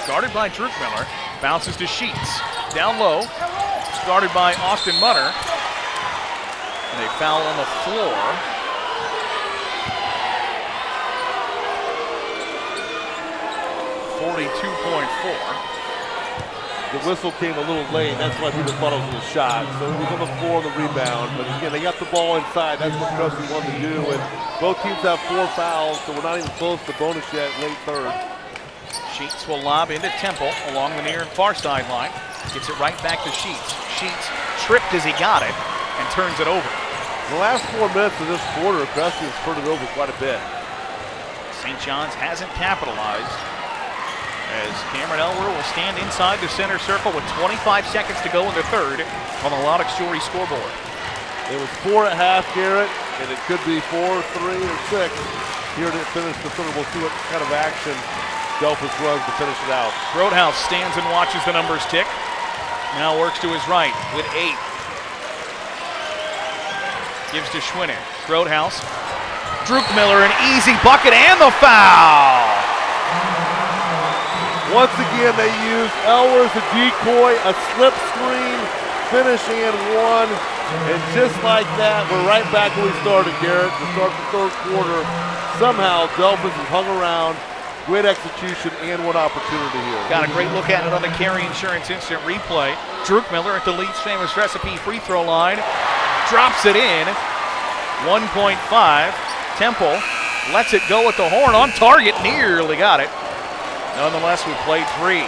guarded by Drew Miller, bounces to Sheets. Down low, guarded by Austin Munner. And a foul on the floor. Forty-two point four. The whistle came a little late. That's why people thought it was a shot. So it was on the floor on the rebound. But again, they got the ball inside. That's what Crestview wanted to do. And both teams have four fouls, so we're not even close to bonus yet, late third. Sheets will lob into Temple along the near and far sideline. Gets it right back to Sheets. Sheets tripped as he got it and turns it over. The last four minutes of this quarter, Crestview has turned it over quite a bit. St. John's hasn't capitalized as Cameron Elwer will stand inside the center circle with 25 seconds to go in the third on the Lonox Jewelry scoreboard. It was four at half, Garrett, and it could be four, three, or six here to finish the third. We'll see what kind of action Delphos runs to finish it out. Grothaus stands and watches the numbers tick. Now works to his right with eight. Gives to Schwinnen. Grothaus. Druk Miller, an easy bucket and the foul. Once again, they used Elwer as a decoy, a slip screen, finishing in one. And just like that, we're right back where we started, Garrett. To start the third quarter, somehow Delphos has hung around, Great execution and one opportunity here. Got a great look at it on the Carry Insurance Instant Replay. Druckmiller at the Lee's Famous Recipe free throw line. Drops it in. 1.5. Temple lets it go with the horn on target. Nearly got it. Nonetheless, we played three.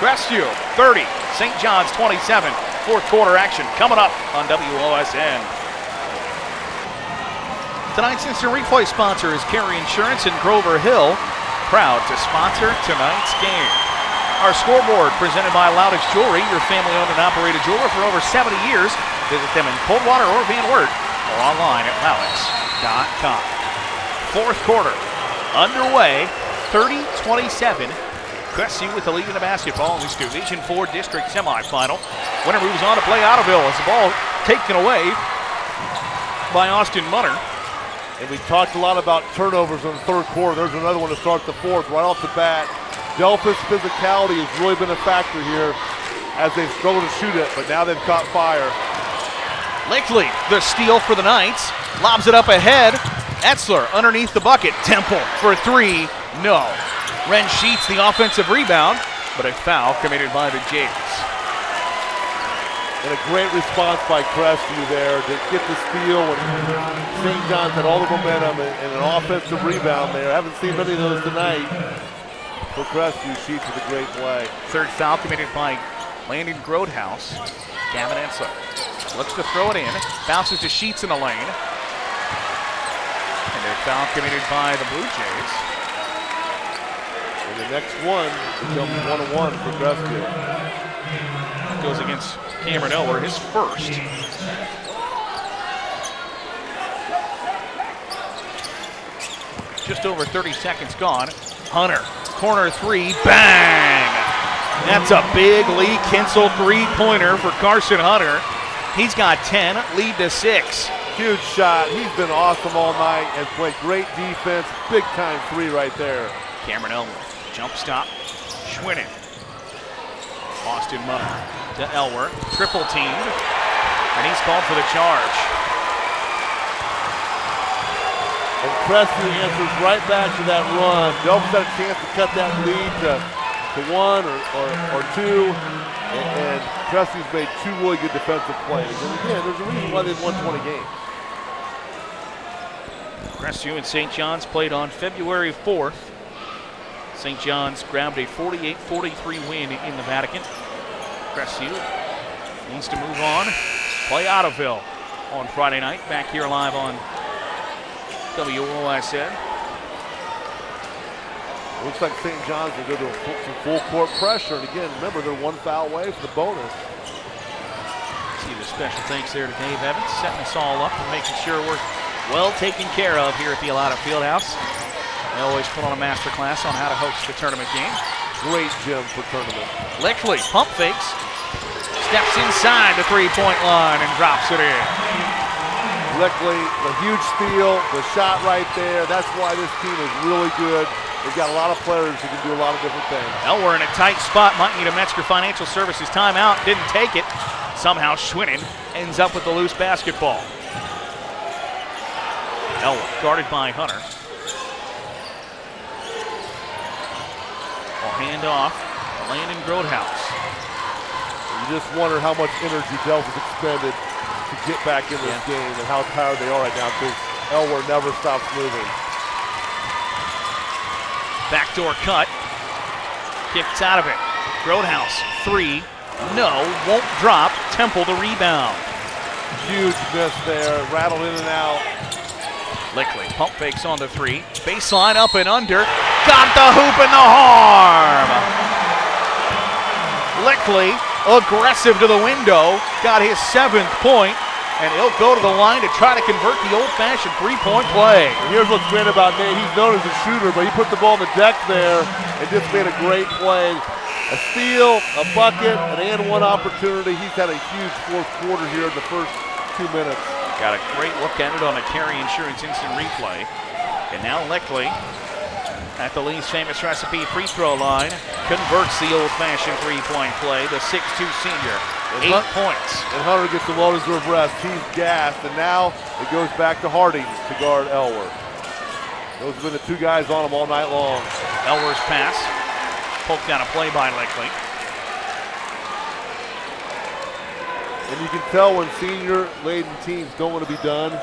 Crestview 30, St. John's 27. Fourth quarter action coming up on WOSN. Tonight's instant replay sponsor is Carry Insurance in Grover Hill, proud to sponsor tonight's game. Our scoreboard presented by Laudick's Jewelry, your family owned and operated jeweler for over 70 years. Visit them in Coldwater or Van Wert or online at laudicks.com. Fourth quarter underway, 30 27. Crestview with the lead in the basketball in this Division 4 district semifinal. Winner moves on to play Ottoville as the ball taken away by Austin Munner. And we talked a lot about turnovers in the third quarter. There's another one to start the fourth right off the bat. Delphos physicality has really been a factor here as they've struggled to shoot it, but now they've caught fire. Lickley, the steal for the Knights, lobs it up ahead. Etzler underneath the bucket. Temple for three. No. Ren Sheets the offensive rebound, but a foul committed by the Jays. And a great response by Crestview there to get the steal when St. John's had all the momentum and, and an offensive rebound there. I haven't seen many of those tonight. For Crestview, Sheets with a great play. Third foul committed by Landon Grothaus. Gavin Etzler looks to throw it in, bounces to Sheets in the lane. And a foul committed by the Blue Jays. And the next one becomes one and one for Crestview. Goes against Cameron Elwer, his first. Just over 30 seconds gone. Hunter, corner three, bang! That's a big Lee Kinsel three-pointer for Carson Hunter. He's got 10, lead to six. Huge shot. He's been awesome all night and played great defense. Big time three right there. Cameron Elwer, jump stop, Schwinnen. Austin Munner to Elwer, triple teamed, and he's called for the charge. And Crestview answers right back to that run. Delphos got a chance to cut that lead to, to one or, or, or two. And, and Crestview's made two really good defensive plays. And again, there's a reason why they've won 20 games. Crestview and St. John's played on February 4th. St. John's grabbed a 48-43 win in the Vatican. Crestview needs to move on. Play Ottoville on Friday night. Back here live on WOSN. Looks like St. John's will go to full, some full court pressure. And again, remember, they're one foul away for the bonus. See the special thanks there to Dave Evans, setting us all up and making sure we're well taken care of here at the Alata Fieldhouse. They always put on a master class on how to host the tournament game. Great gym for tournament. Lickley pump fakes, steps inside the three-point line and drops it in. Lickley, the huge steal, the shot right there. That's why this team is really good. They've got a lot of players who can do a lot of different things. Elwer in a tight spot, might need a Metzger Financial Services timeout, didn't take it. Somehow Schwinnen ends up with the loose basketball. Elwer guarded by Hunter. Will hand off to Landon Grothaus. You just wonder how much energy Delphos expended to get back in this Yeah. game and how tired they are right now because Elwer never stops moving. Backdoor cut. Kicks out of it. Grothaus, three. No, won't drop. Temple the rebound. Huge miss there, rattled in and out. Lickley pump fakes on the three. Baseline up and under. Got the hoop and the harm. Lickley aggressive to the window. Got his seventh point, and he'll go to the line to try to convert the old-fashioned three-point play. Here's what's great about Nate. He's known as a shooter, but he put the ball on the deck there and just made a great play. A steal, a bucket, an and one opportunity. He's had a huge fourth quarter here in the first two minutes. Got a great look at it on a Carry Insurance instant replay. And now Lickley at the Lee's famous recipe free throw line converts the old-fashioned three-point play. The 6'2 senior, eight Hunt- points. And Hunter gets the well-deserved rest. He's gassed, and now it goes back to Harding to guard Elwer. Those have been the two guys on him all night long. Elwer's pass. Poked down a play by Lickley. And you can tell when senior laden teams don't want to be done,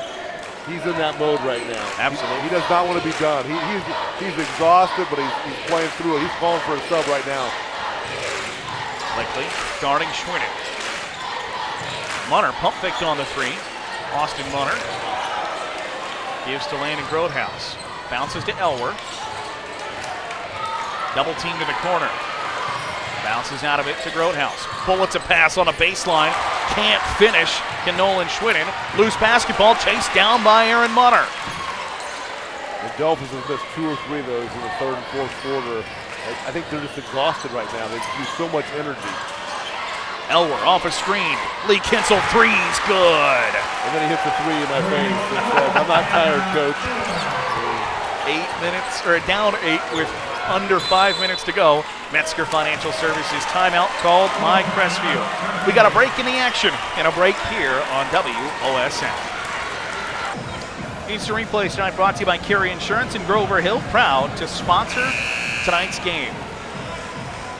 he's in that mode right now. Absolutely. He, he does not want to be done. He, he's, he's exhausted, but he's, he's playing through it. He's calling for a sub right now. Lickley guarding Schwinnen. Munner pump faked on the three. Austin Munner gives to Landon Grothaus. Bounces to Elwer. Double team to the corner. Bounces out of it to Grothaus. Bullets a pass on a baseline. Can't finish. Can Nolan. Loose basketball chased down by Aaron Munner. The Dolphins have missed two or three of those in the third and fourth quarter. I think they're just exhausted right now. They use so much energy. Elwer off a screen. Lee Kinsel threes good. And then he hit the three in my face I'm not tired, coach. Eight minutes, or down eight with under five minutes to go. Metzger Financial Services timeout called by Crestview. We got a break in the action and a break here on WOSN. Instant replay tonight brought to you by Carey Insurance and Grover Hill, proud to sponsor tonight's game.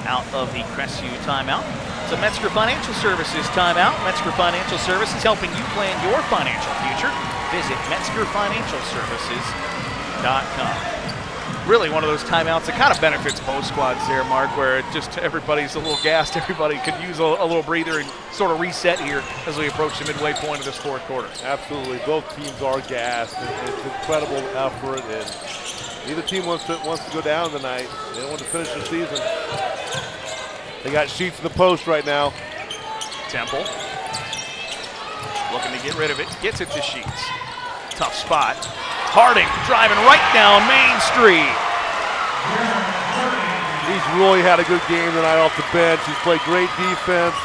Out of the Crestview timeout. It's a Metzger Financial Services timeout. Metzger Financial Services helping you plan your financial future. Visit MetzgerFinancialServices.com. Really one of those timeouts that kind of benefits both squads there, Mark, where just everybody's a little gassed. Everybody could use a, a little breather and sort of reset here as we approach the midway point of this fourth quarter. Absolutely. Both teams are gassed. It- It's incredible effort, and neither team wants to wants to go down tonight. They want to finish the season. They got sheets in the post right now. Temple looking to get rid of it, gets it to Sheets. Tough spot. Harding driving right down Main Street. He's really had a good game tonight off the bench. He's played great defense,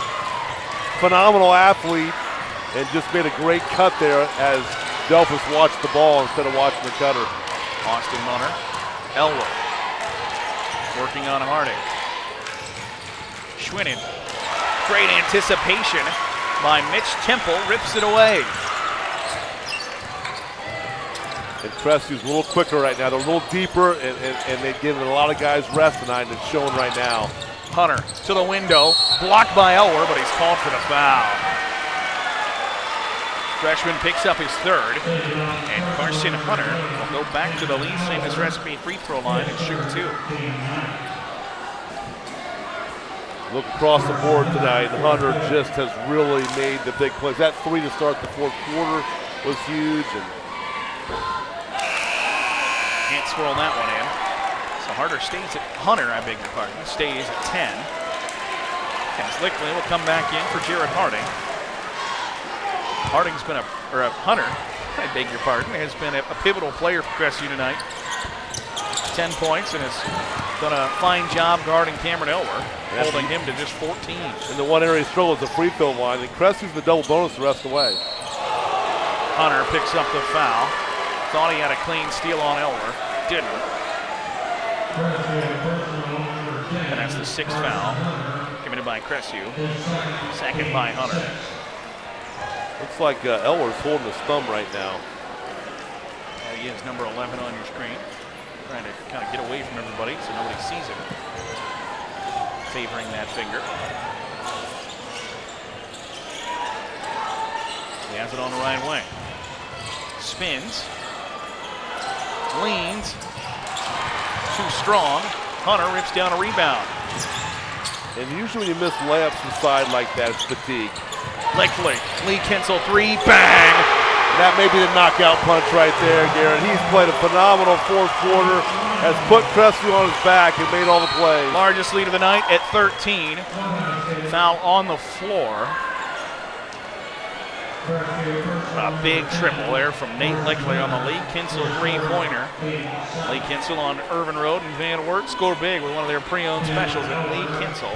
phenomenal athlete, and just made a great cut there as Delphos watched the ball instead of watching the cutter. Austin Munner, Elwer working on Harding. Schwinnen, great anticipation by Mitch Temple, rips it away. And Cressy's a little quicker right now. They're a little deeper, and, and, and they've given a lot of guys rest tonight, and it's showing right now. Hunter to the window, blocked by Elwer, but he's called for the foul. Freshman picks up his third, and Carson Hunter will go back to the Lee Famous Recipe free throw line and shoot two. Look across the board tonight, Hunter just has really made the big plays. That three to start the fourth quarter was huge, and Can't swirl that one in. So Hunter stays at Hunter, I beg your pardon, stays at 10. As Lickley will come back in for Jared Harding. Harding's been a, or a Hunter, I beg your pardon, has been a, a pivotal player for Crestview tonight. 10 points and has done a fine job guarding Cameron Elwer, Yes, holding him to just 14. and the one area he struggles is the free throw line. And Cressy's the double bonus the rest of the way. Hunter picks up the foul. Thought he had a clean steal on Elwer. Didn't. And that's the sixth foul committed by Cressu. Second by Hunter. Looks like uh, Elwer's holding his thumb right now. There he is, number 11 on your screen. Trying to kind of get away from everybody so nobody sees him. Favoring that finger. He has it on the right wing. Spins. Leans. Too strong. Hunter rips down a rebound. And usually when you miss layups inside like that, it's fatigue. Lickley. Lee Kinsel three. Bang! That may be the knockout punch right there, Garrett. He's played a phenomenal fourth quarter, has put Crestview on his back and made all the plays. Largest lead of the night at 13. Foul on the floor. A big triple there from Nate Lickley on the Lee Kinsel three-pointer. Lee Kinsel on Irvin Road and Van Wert score big with one of their pre-owned specials at leekinsel.com.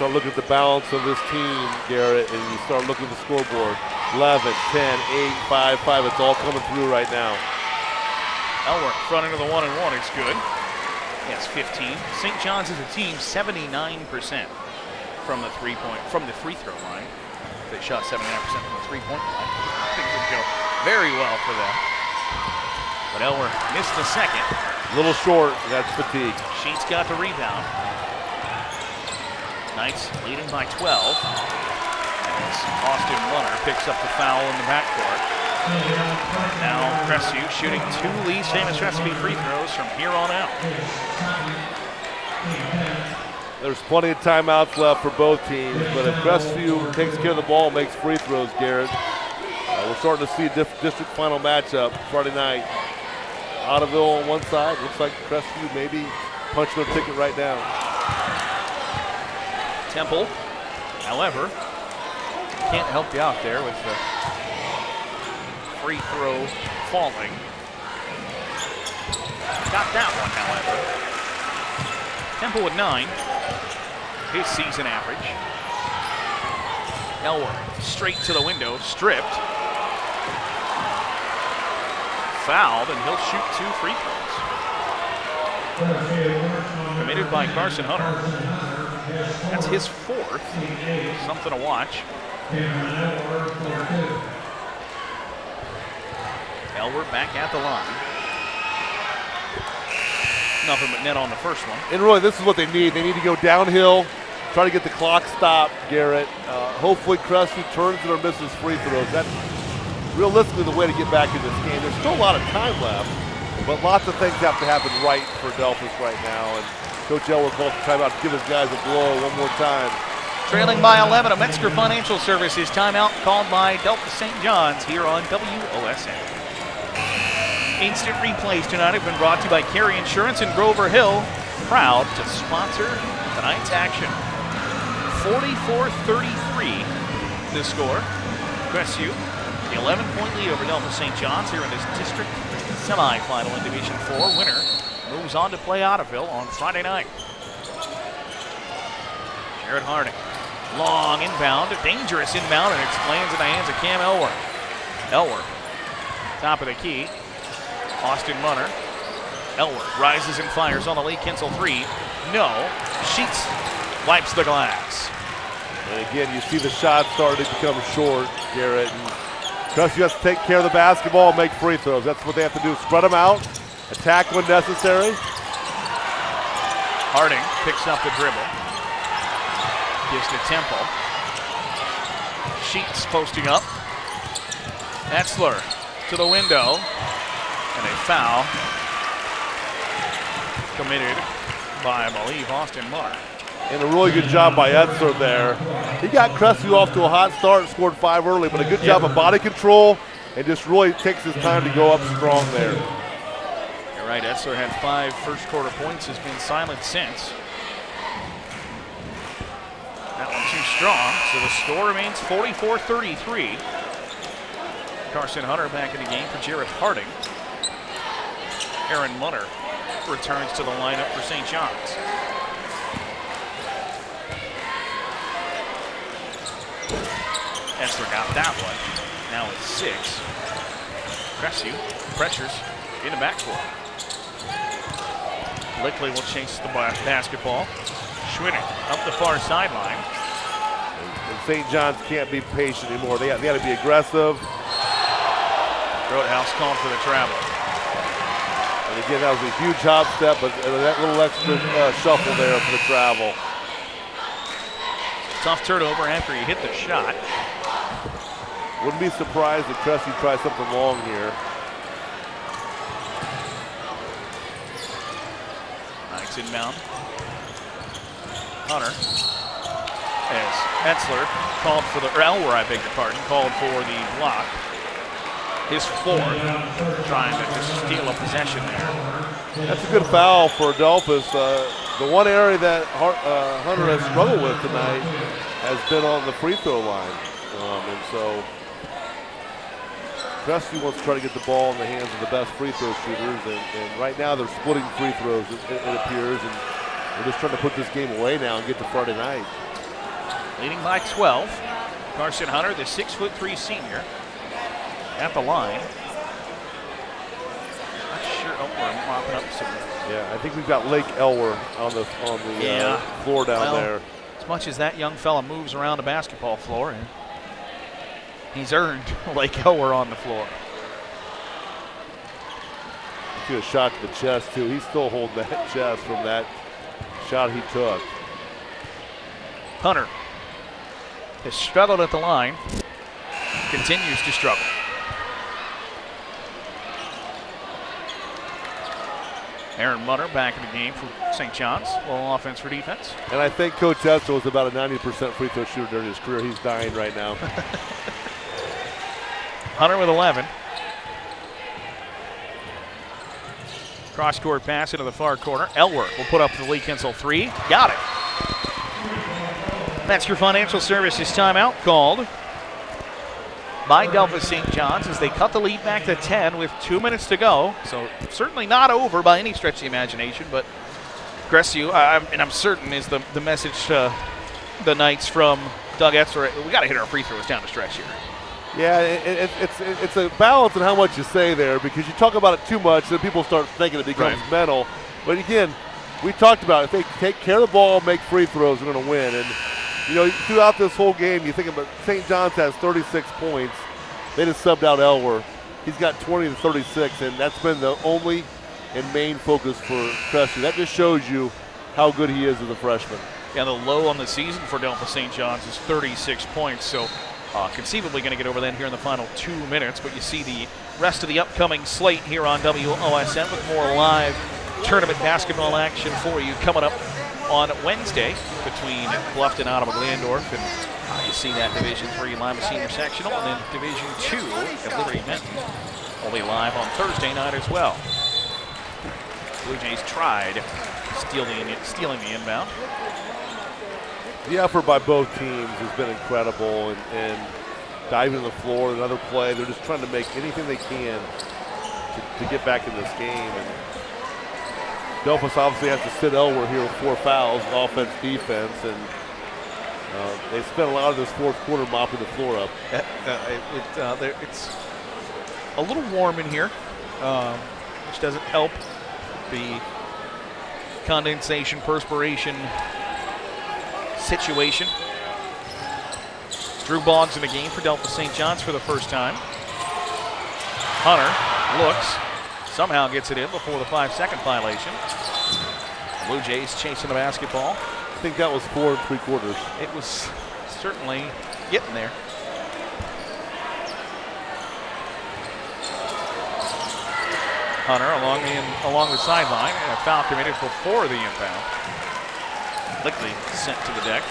Start looking at the balance of this team, Garrett, and you start looking at the scoreboard. 11, 10, 8, 5, 5. It's all coming through right now. Elwer front into the one and one. It's good. Yes, 15. St. John's is a team 79% from the three point from the free throw line. They shot 79% from the three point line. I think we go very well for them. But Elwer missed the second. A little short, that's fatigue. Sheets got the rebound. Knights leading by 12. As Austin Munner picks up the foul in the backcourt. Now Crestview shooting two Lee's famous recipe free throws from here on out. There's plenty of timeouts left for both teams, but if Crestview takes care of the ball, makes free throws, Garrett, uh, we're starting to see a district final matchup Friday night. Ottoville on one side, looks like Crestview maybe punching their ticket right now. Temple, however, can't help you out there with the free throw falling. Got that one, however. Temple with nine, his season average. Elwer straight to the window, stripped. Fouled, and he'll shoot two free throws. Committed by Carson Hunter. That's his fourth. Something to watch. Elwer back at the line. Nothing but net on the first one. And really, this is what they need. They need to go downhill, try to get the clock stopped, Garrett. Uh, hopefully, Crestview turns it or misses free throws. That's realistically the way to get back in this game. There's still a lot of time left, but lots of things have to happen right for Delphos right now. And Coach Elwer calls the timeout to give his guys a blow one more time. Trailing by 11, a Metzger Financial Services timeout called by Delphos St. John's here on WOSN. Instant replays tonight have been brought to you by Carey Insurance in Grover Hill, proud to sponsor tonight's action. 44-33 the score. Crestview, the 11-point lead over Delphos St. John's here in this district semifinal in Division 4. Winner moves on to play Ottoville on Friday night. Jared Harding. Long inbound, dangerous inbound, and it's lands in the hands of Cam Elwer. Elwer, top of the key. Austin Munner. Elwer rises and fires on the Lee Kinsel three. No. Sheets wipes the glass. And again, you see the shot starting to become short, Garrett. And Crestview has to take care of the basketball make free throws. That's what they have to do. Spread them out, attack when necessary. Harding picks up the dribble. Gives to Temple. Sheets posting up. Etzler to the window. And a foul committed by, I believe, Austin Munner. And a really good job by Etzler there. He got Crestview off to a hot start, scored five early, but a good job of body control and just really takes his time to go up strong there. Right, Etzler had five first quarter points, has been silent since. That one too strong, so the score remains 44-33. Carson Hunter back in the game for Jared Harding. Aaron Munner returns to the lineup for St. John's. Etzler got that one. Now it's six. Crestview pressures in the backcourt. Lickley will chase the basketball. Schwinnen up the far sideline. And St. John's can't be patient anymore. They got, they got to be aggressive. Grothaus called for the travel. And again, that was a huge hop step, but uh, that little extra uh, shuffle there for the travel. Tough turnover after he hit the shot. Wouldn't be surprised if Crestview tries something long here. Nice inbound. Hunter. As Etzler called for the, or Elwer, I beg your pardon, called for the block. His fourth, trying to just steal a possession there. That's a good foul for Adolphus. Uh, the one area that Har- uh, Hunter has struggled with tonight has been on the free throw line. Um, and so Crestview wants to try to get the ball in the hands of the best free throw shooters. And, and right now they're splitting free throws, it, it, appears. And they're just trying to put this game away now and get to Friday night. Leading by 12. Carson Hunter, the six foot three senior, at the line. Not sure. Oh, we're mopping up some. Yeah, I think we've got Lake Elwer on the on the Yeah. uh, floor down Well, there. As much as that young fella moves around the basketball floor, and he's earned Lake Elwer on the floor. took a shot to the chest, too. He's still holding that chest from that shot he took. Hunter has struggled at the line, continues to struggle. Aaron Munner back in the game for St. John's. Well, offense for defense. And I think Coach Etzel was about a 90% free throw shooter during his career. He's dying right now. Hunter with 11. Cross court pass into the far corner. Elwer will put up the Lee Kinsel three. Got it. That's your financial services timeout called by Delphos St. John's as they cut the lead back to 10 with two minutes to go. So certainly not over by any stretch of the imagination, but uh, and I'm certain is the, the message to the Knights from Doug Etzler. We got to hit our free throws down the stretch here. Yeah, it, it, it's it, it's a balance in how much you say there because you talk about it too much, then people start thinking it becomes Right. mental. But again, we talked about if they take care of the ball, make free throws, they're going to win. And you know, throughout this whole game, you think about St. John's has 36 points. They just subbed out Elwer. He's got 20 to 36, and that's been the only and main focus for Crestview. That just shows you how good he is as a freshman. Yeah, the low on the season for Delphos St. John's is 36 points, so uh, conceivably going to get over that here in the final two minutes. But you see the rest of the upcoming slate here on WOSN with more live tournament basketball action for you coming up on Wednesday between Bluffton, Ottawa, Glandorf, and uh, you see that Division Three Lima Senior Sectional, and then Division Two at Liberty Benton will be live on Thursday night as well. Blue Jays tried stealing, stealing the inbound. The effort by both teams has been incredible, and, and diving to the floor, another play. They're just trying to make anything they can to, to get back in this game. And Delphos obviously has to sit Elwer here with four fouls, offense, defense, and uh, they spent a lot of this fourth quarter mopping the floor up. Uh, uh, uh, it's a little warm in here, um, which doesn't help the condensation, perspiration situation. Drew Boggs in the game for Delphos St. John's for the first time. Hunter looks, somehow gets it in before the five second violation. Blue Jays chasing the basketball. I think that was four and three quarters. It was certainly getting there. Hunter along the along the sideline and a foul committed before the inbound. Lickley sent to the deck.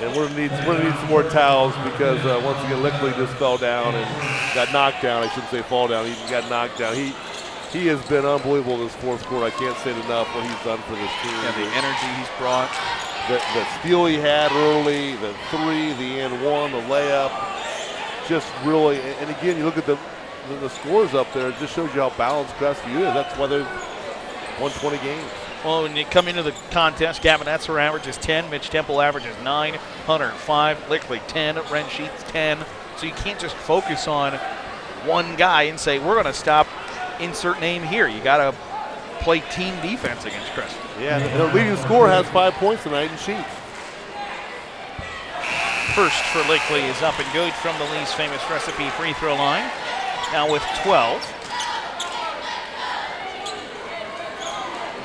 And we're gonna need we're gonna need some more towels because uh, once again Lickley just fell down and got knocked down. I shouldn't say fall down. He got knocked down. He he has been unbelievable this fourth quarter. I can't say it enough what he's done for this team. And the energy he's brought. the, the steal he had early, the three, the and one, the layup, just really. And again, you look at the the, the scores up there. It just shows you how balanced Crestview is. That's why they've won 20 games. Well, when you come into the contest, Gavin Etzler averages 10, Mitch Temple averages 9, Hunter 5, Lickley 10, Ren Sheets 10. So you can't just focus on one guy and say, we're going to stop insert name here. You got to play team defense against Crestview. Yeah, and their leading scorer has five points tonight in Sheets. First for Lickley is up and good from the Lee's Famous Recipe free throw line. Now with 12.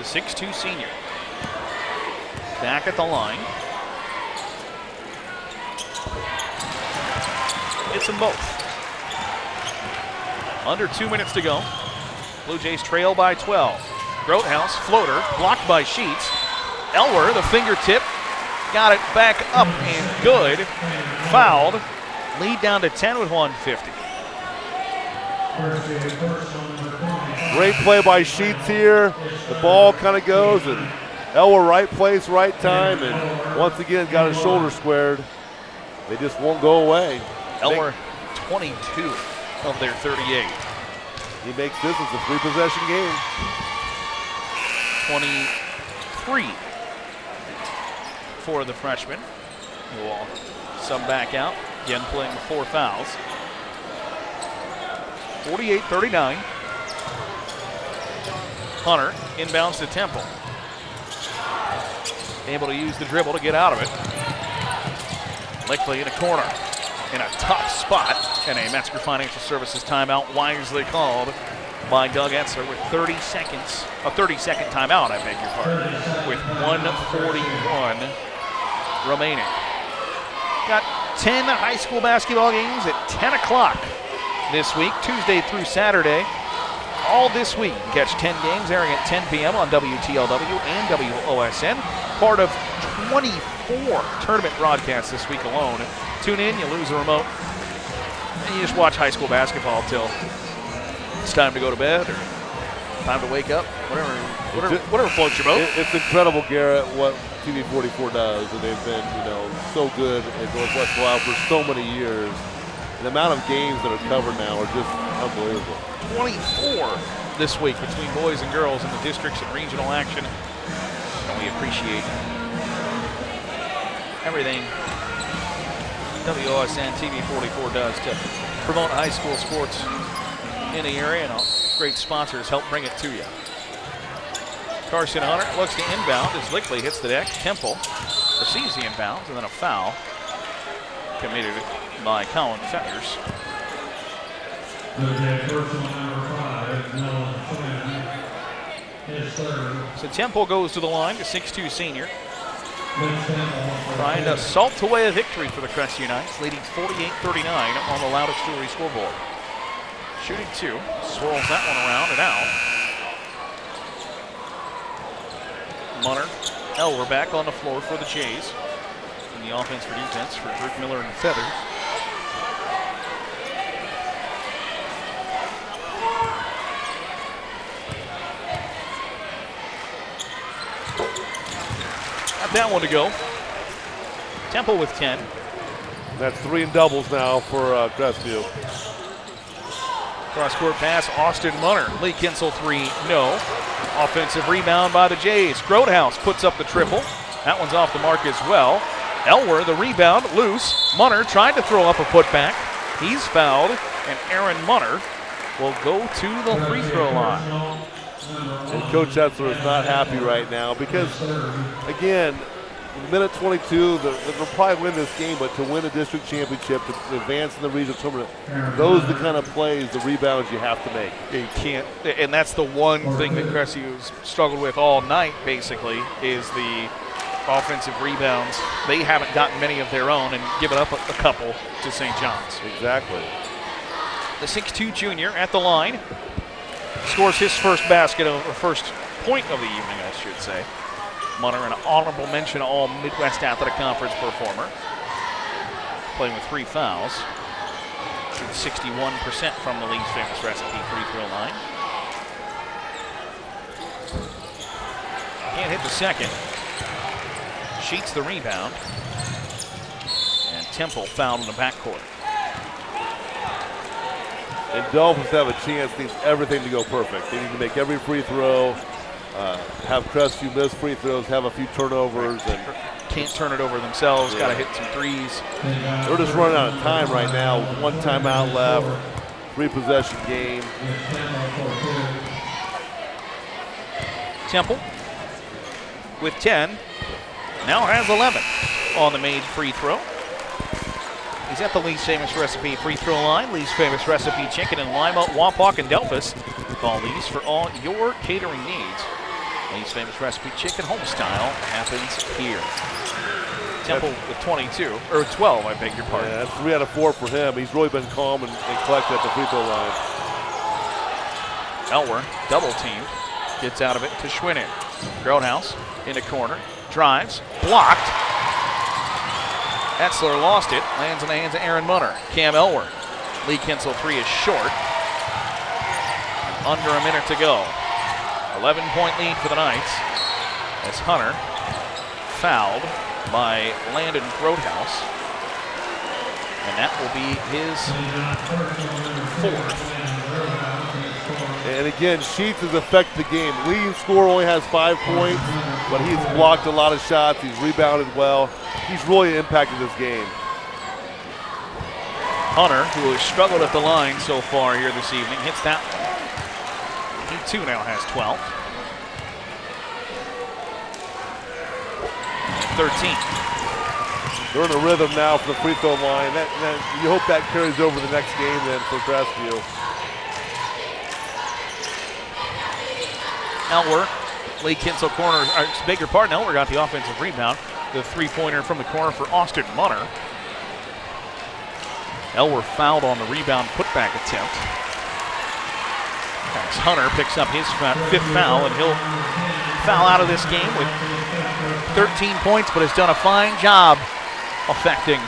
6'2 senior. Back at the line. Hits them both. Under two minutes to go. Blue Jays trail by 12. Grothaus, floater, blocked by Sheets. Elwer, the fingertip, got it back up and good. Fouled. Lead down to 10 with 150. Great play by Sheets here. The ball kind of goes, and Elwer right place, right time, and once again got his shoulder squared. They just won't go away. Elwer, 22 of their 38. He makes this as a three possession game. 23 for the freshman. Sub back out. Again, playing four fouls. 48 39. Hunter inbounds to Temple. Able to use the dribble to get out of it. Lickley in a corner. In a tough spot. And a Metzger Financial Services timeout wisely called by Doug Etzler with 30 seconds, a 30 second timeout, I beg your pardon, with 141 remaining. Got 10 high school basketball games at 10 o'clock this week, Tuesday through Saturday. All this week. You catch 10 games airing at 10 p.m. on WTLW and WOSN. Part of 24 tournament broadcasts this week alone. Tune in, you lose the remote, and you just watch high school basketball till it's time to go to bed or time to wake up, whatever, whatever, whatever floats your boat. It's incredible, Garrett, what TV 44 does, and they've been, you know, so good at Northwest Ohio for so many years. The amount of games that are covered now are just unbelievable. 24 this week between boys and girls in the districts and regional action. And we appreciate everything WOSN TV 44 does to promote high school sports in the area, and great sponsors help bring it to you. Carson Hunter looks to inbound as Lickley hits the deck. Temple receives the inbounds, and then a foul committed by Colin Fetters. So Temple goes to the line, the 6'2 senior. Trying to salt away a victory for the Crestview Knights, leading 48-39 on the Laudick's Jewelry scoreboard. Shooting two, swirls that one around and out. Munner, Elwer back on the floor for the Jays. In the offense for defense for Druckmiller and Feathers. Got that one to go. Temple with 10. That's three and doubles now for uh, Crestview. Cross court pass, Austin Munner. Lee Kinsel three, no. Offensive rebound by the Jays. Grothaus puts up the triple. That one's off the mark as well. Elwer, the rebound, loose. Munner tried to throw up a putback. He's fouled, and Aaron Munner will go to the free throw line. And Coach Etzler is not happy right now because, again, minute 22, the, they'll probably win this game, but to win a district championship, to advance in the regional tournament, those are the kind of plays, the rebounds you have to make. You can't, and that's the one thing that Crestview's struggled with all night, basically, is the offensive rebounds. They haven't gotten many of their own and given up a, a couple to St. John's. Exactly. The 6'2 junior at the line scores his first basket, or first point of the evening, I should say. Munner, an honorable mention All Midwest Athletic Conference performer, playing with three fouls. Shoots 61% from the Lee's Famous Recipe free throw line. Can't hit the second. Sheets the rebound. And Temple fouled in the backcourt. And Delphos have a chance, needs everything to go perfect. They need to make every free throw, uh, have Crestview miss free throws, have a few turnovers, and Can't turn it over themselves, Yeah. got to hit some threes. they're just running out of time right now. One timeout left, three possession game. Temple with 10, now has 11 on the made free throw. He's at the Lee's Famous Recipe free throw line. Lee's Famous Recipe Chicken in Lima, Wapak, and Delphos. Call Lee's for all your catering needs. Lee's Famous Recipe Chicken home style happens here. Temple with 22, or 12, I beg your pardon. Yeah, three out of four for him. He's really been calm and, and collected at the free throw line. Elwer, double teamed, gets out of it to Schwinnen. Grothaus in the corner, drives, blocked. Etzler lost it, lands in the hands of Aaron Munner. Cam Elwer. Lee Kinsel three is short. Under a minute to go. 11 point lead for the Knights as Hunter fouled by Landon Grothaus. And that will be his fourth. And again, Sheets has affected the game. Leading score only has five points, but he's blocked a lot of shots. He's rebounded well. He's really impacted this game. Hunter, who has struggled at the line so far here this evening, hits that one. He too now has 12. 13. they're in a rhythm now for the free throw line. That, that, you hope that carries over the next game then for Crestview. Elwer, Lee Kinsel corner, or uh, bigger part, Elwer got the offensive rebound. The three-pointer from the corner for Austin Munner. Elwer fouled on the rebound putback attempt. Hunter picks up his fifth foul, and he'll foul out of this game with 13 points, but has done a fine job affecting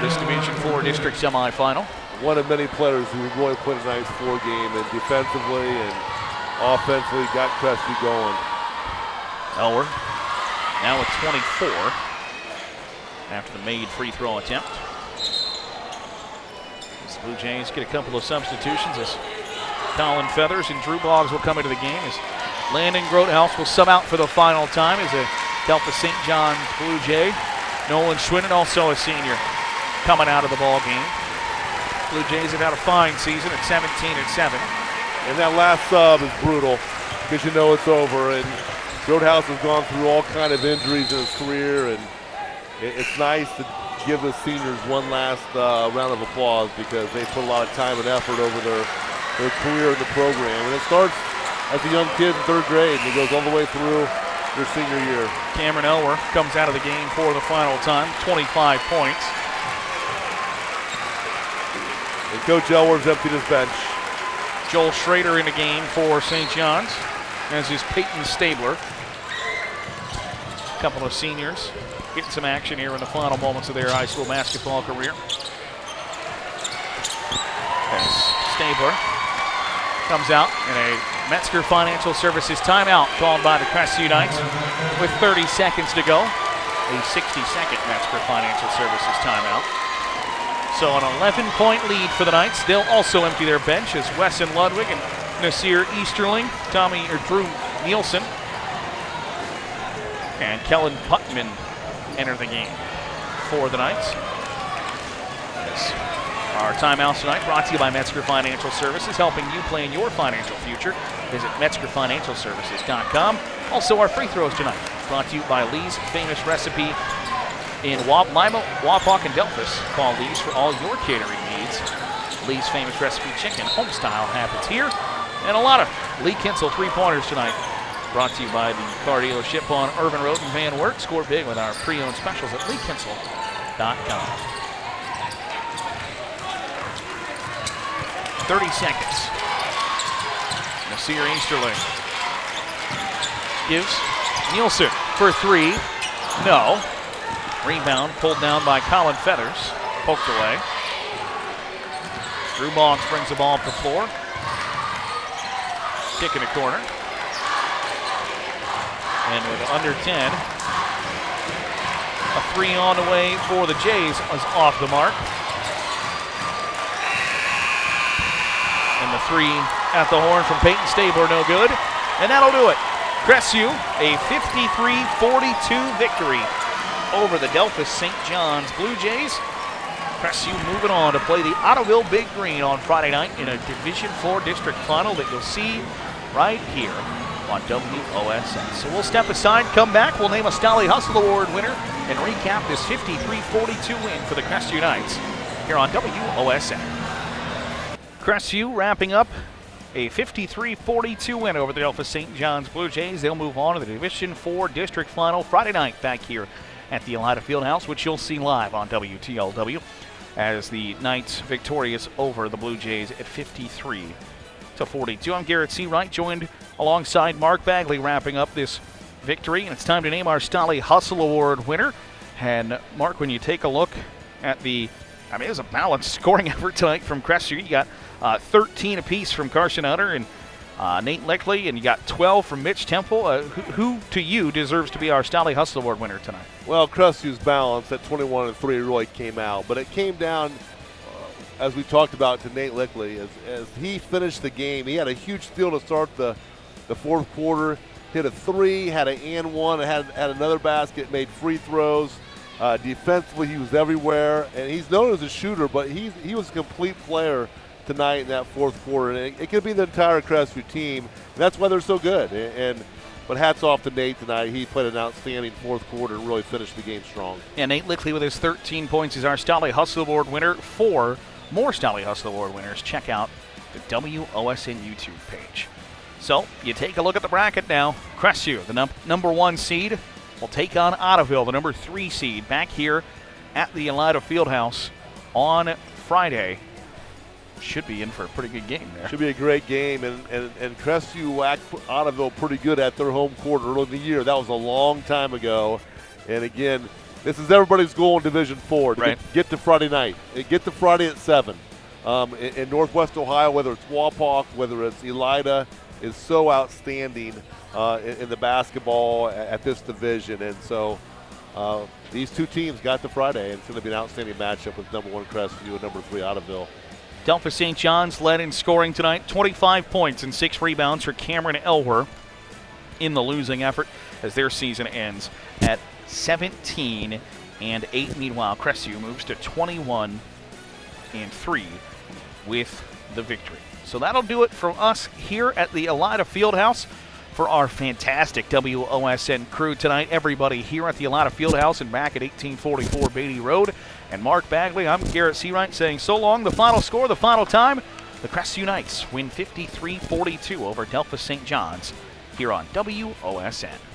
this Division Four district semifinal. One of many players who really played a nice four game and defensively and offensively got Crestview going. Elwer now with 24 after the made free throw attempt. The Blue Jays get a couple of substitutions as Colin Feathers and Drew Boggs will come into the game as Landon Grothaus will sub out for the final time as a Delta St. John's Blue Jay. Nolan Schwinnen, also a senior, coming out of the ball game. Blue Jays have had a fine season at 17 and 7. And that last sub is brutal because you know it's over. And Grothaus has gone through all kind of injuries in his career, and it's nice to give the seniors one last uh, round of applause because they put a lot of time and effort over their, their career in the program. And it starts as a young kid in third grade and it goes all the way through their senior year. Cameron Elwer comes out of the game for the final time, 25 points. And Coach Elwer's emptied his bench. Joel Schrader in the game for St. John's, as is Peyton Stabler. A couple of seniors getting some action here in the final moments of their high school basketball career. As Stabler comes out in a Metzger Financial Services timeout called by the Crestview Knights with 30 seconds to go. A 60-second Metzger Financial Services timeout. So an 11-point lead for the Knights. They'll also empty their bench as Wesson Ludwig and Nasir Easterling, Tommy or Drew Nielsen, and Kellen Putman enter the game for the Knights. Our timeouts tonight brought to you by Metzger Financial Services, helping you plan your financial future. Visit MetzgerFinancialServices.com. Also, our free throws tonight brought to you by Lee's Famous Recipe in Wap, Lima, Wapak, and Delphos. Call Lee's for all your catering needs. Lee's Famous Recipe Chicken home style, happens here. And a lot of Lee Kinsel three-pointers tonight Brought to you by the car dealership on Irvin Road in Van Wert. Score big with our pre-owned specials at leekinsel.com. 30 seconds. Nasir Easterling gives Nielsen for three. No. Rebound pulled down by Colin Feathers. Poked away. Drew Boggs brings the ball up the floor. Kick in the corner. And with under 10, a three on the way for the Jays is off the mark. And the three at the horn from Peyton Stabler, no good. And that'll do it. Crestview, a 53-42 victory over the Delphos St. John's Blue Jays. Crestview moving on to play the Ottoville Big Green on Friday night in a Division Four district final that you'll see right here on WOSN. So we'll step aside, come back, we'll name a Stolly Hustle Award winner, and recap this 53-42 win for the Crestview Knights here on WOSN. Crestview wrapping up a 53-42 win over the Delphos St. John's Blue Jays. They'll move on to the Division 4 district final Friday night back here at the Elida Fieldhouse, which you'll see live on WTLW as the Knights victorious over the Blue Jays at 53 to 42. I'm Garrett Seawright, joined alongside Mark Bagley, wrapping up this victory. And it's time to name our Stolly Hustle Award winner. And Mark, when you take a look at the, I mean, it was a balanced scoring effort tonight from Crestview. You got uh, 13 apiece from Carson Hunter and uh, Nate Lickley, and you got 12 from Mitch Temple. Uh, who, who, to you, deserves to be our Stolly Hustle Award winner tonight? Well, Crestview's balance at 21 and 3 really came out, but it came down as we talked about to Nate Lickley, as, as he finished the game, he had a huge steal to start the, the fourth quarter. Hit a three, had an and one, had, had another basket, made free throws. Uh, defensively, he was everywhere, and he's known as a shooter, but he's, he was a complete player tonight in that fourth quarter. And it, it could be the entire Crestview team, and that's why they're so good. And, and but hats off to Nate tonight. He played an outstanding fourth quarter and really finished the game strong. And Nate Lickley with his 13 points is our Stolly Hustle Award winner. For more Stolly Hustle Award winners, check out the WOSN YouTube page. So you take a look at the bracket now. Crestview, the num- number one seed, will take on Ottoville, the number three seed, back here at the Elida Fieldhouse on Friday. Should be in for a pretty good game there. Should be a great game, and, and, and Crestview whacked Ottoville pretty good at their home court early in the year. That was a long time ago. And again, this is everybody's goal in Division Four. To Right. get, get to Friday night. Get to Friday at seven. Um, in, in Northwest Ohio, whether it's Wapak, whether it's Elida, is so outstanding uh, in, in the basketball at, this division, and so uh, these two teams got to Friday, and it's going to be an outstanding matchup with number one Crestview and number three Ottoville. Delphos St. John's led in scoring tonight, 25 points and six rebounds for Cameron Elwer in the losing effort as their season ends at 17 and 8. Meanwhile, Crestview moves to 21 and 3 with the victory. So that'll do it from us here at the Elida Fieldhouse for our fantastic WOSN crew tonight. Everybody here at the Elida Fieldhouse and back at 1844 Beatty Road. And Mark Bagley, I'm Garrett Seawright saying so long. The final score, the final time, the Crestview Knights win 53-42 over Delphos St. John's here on WOSN.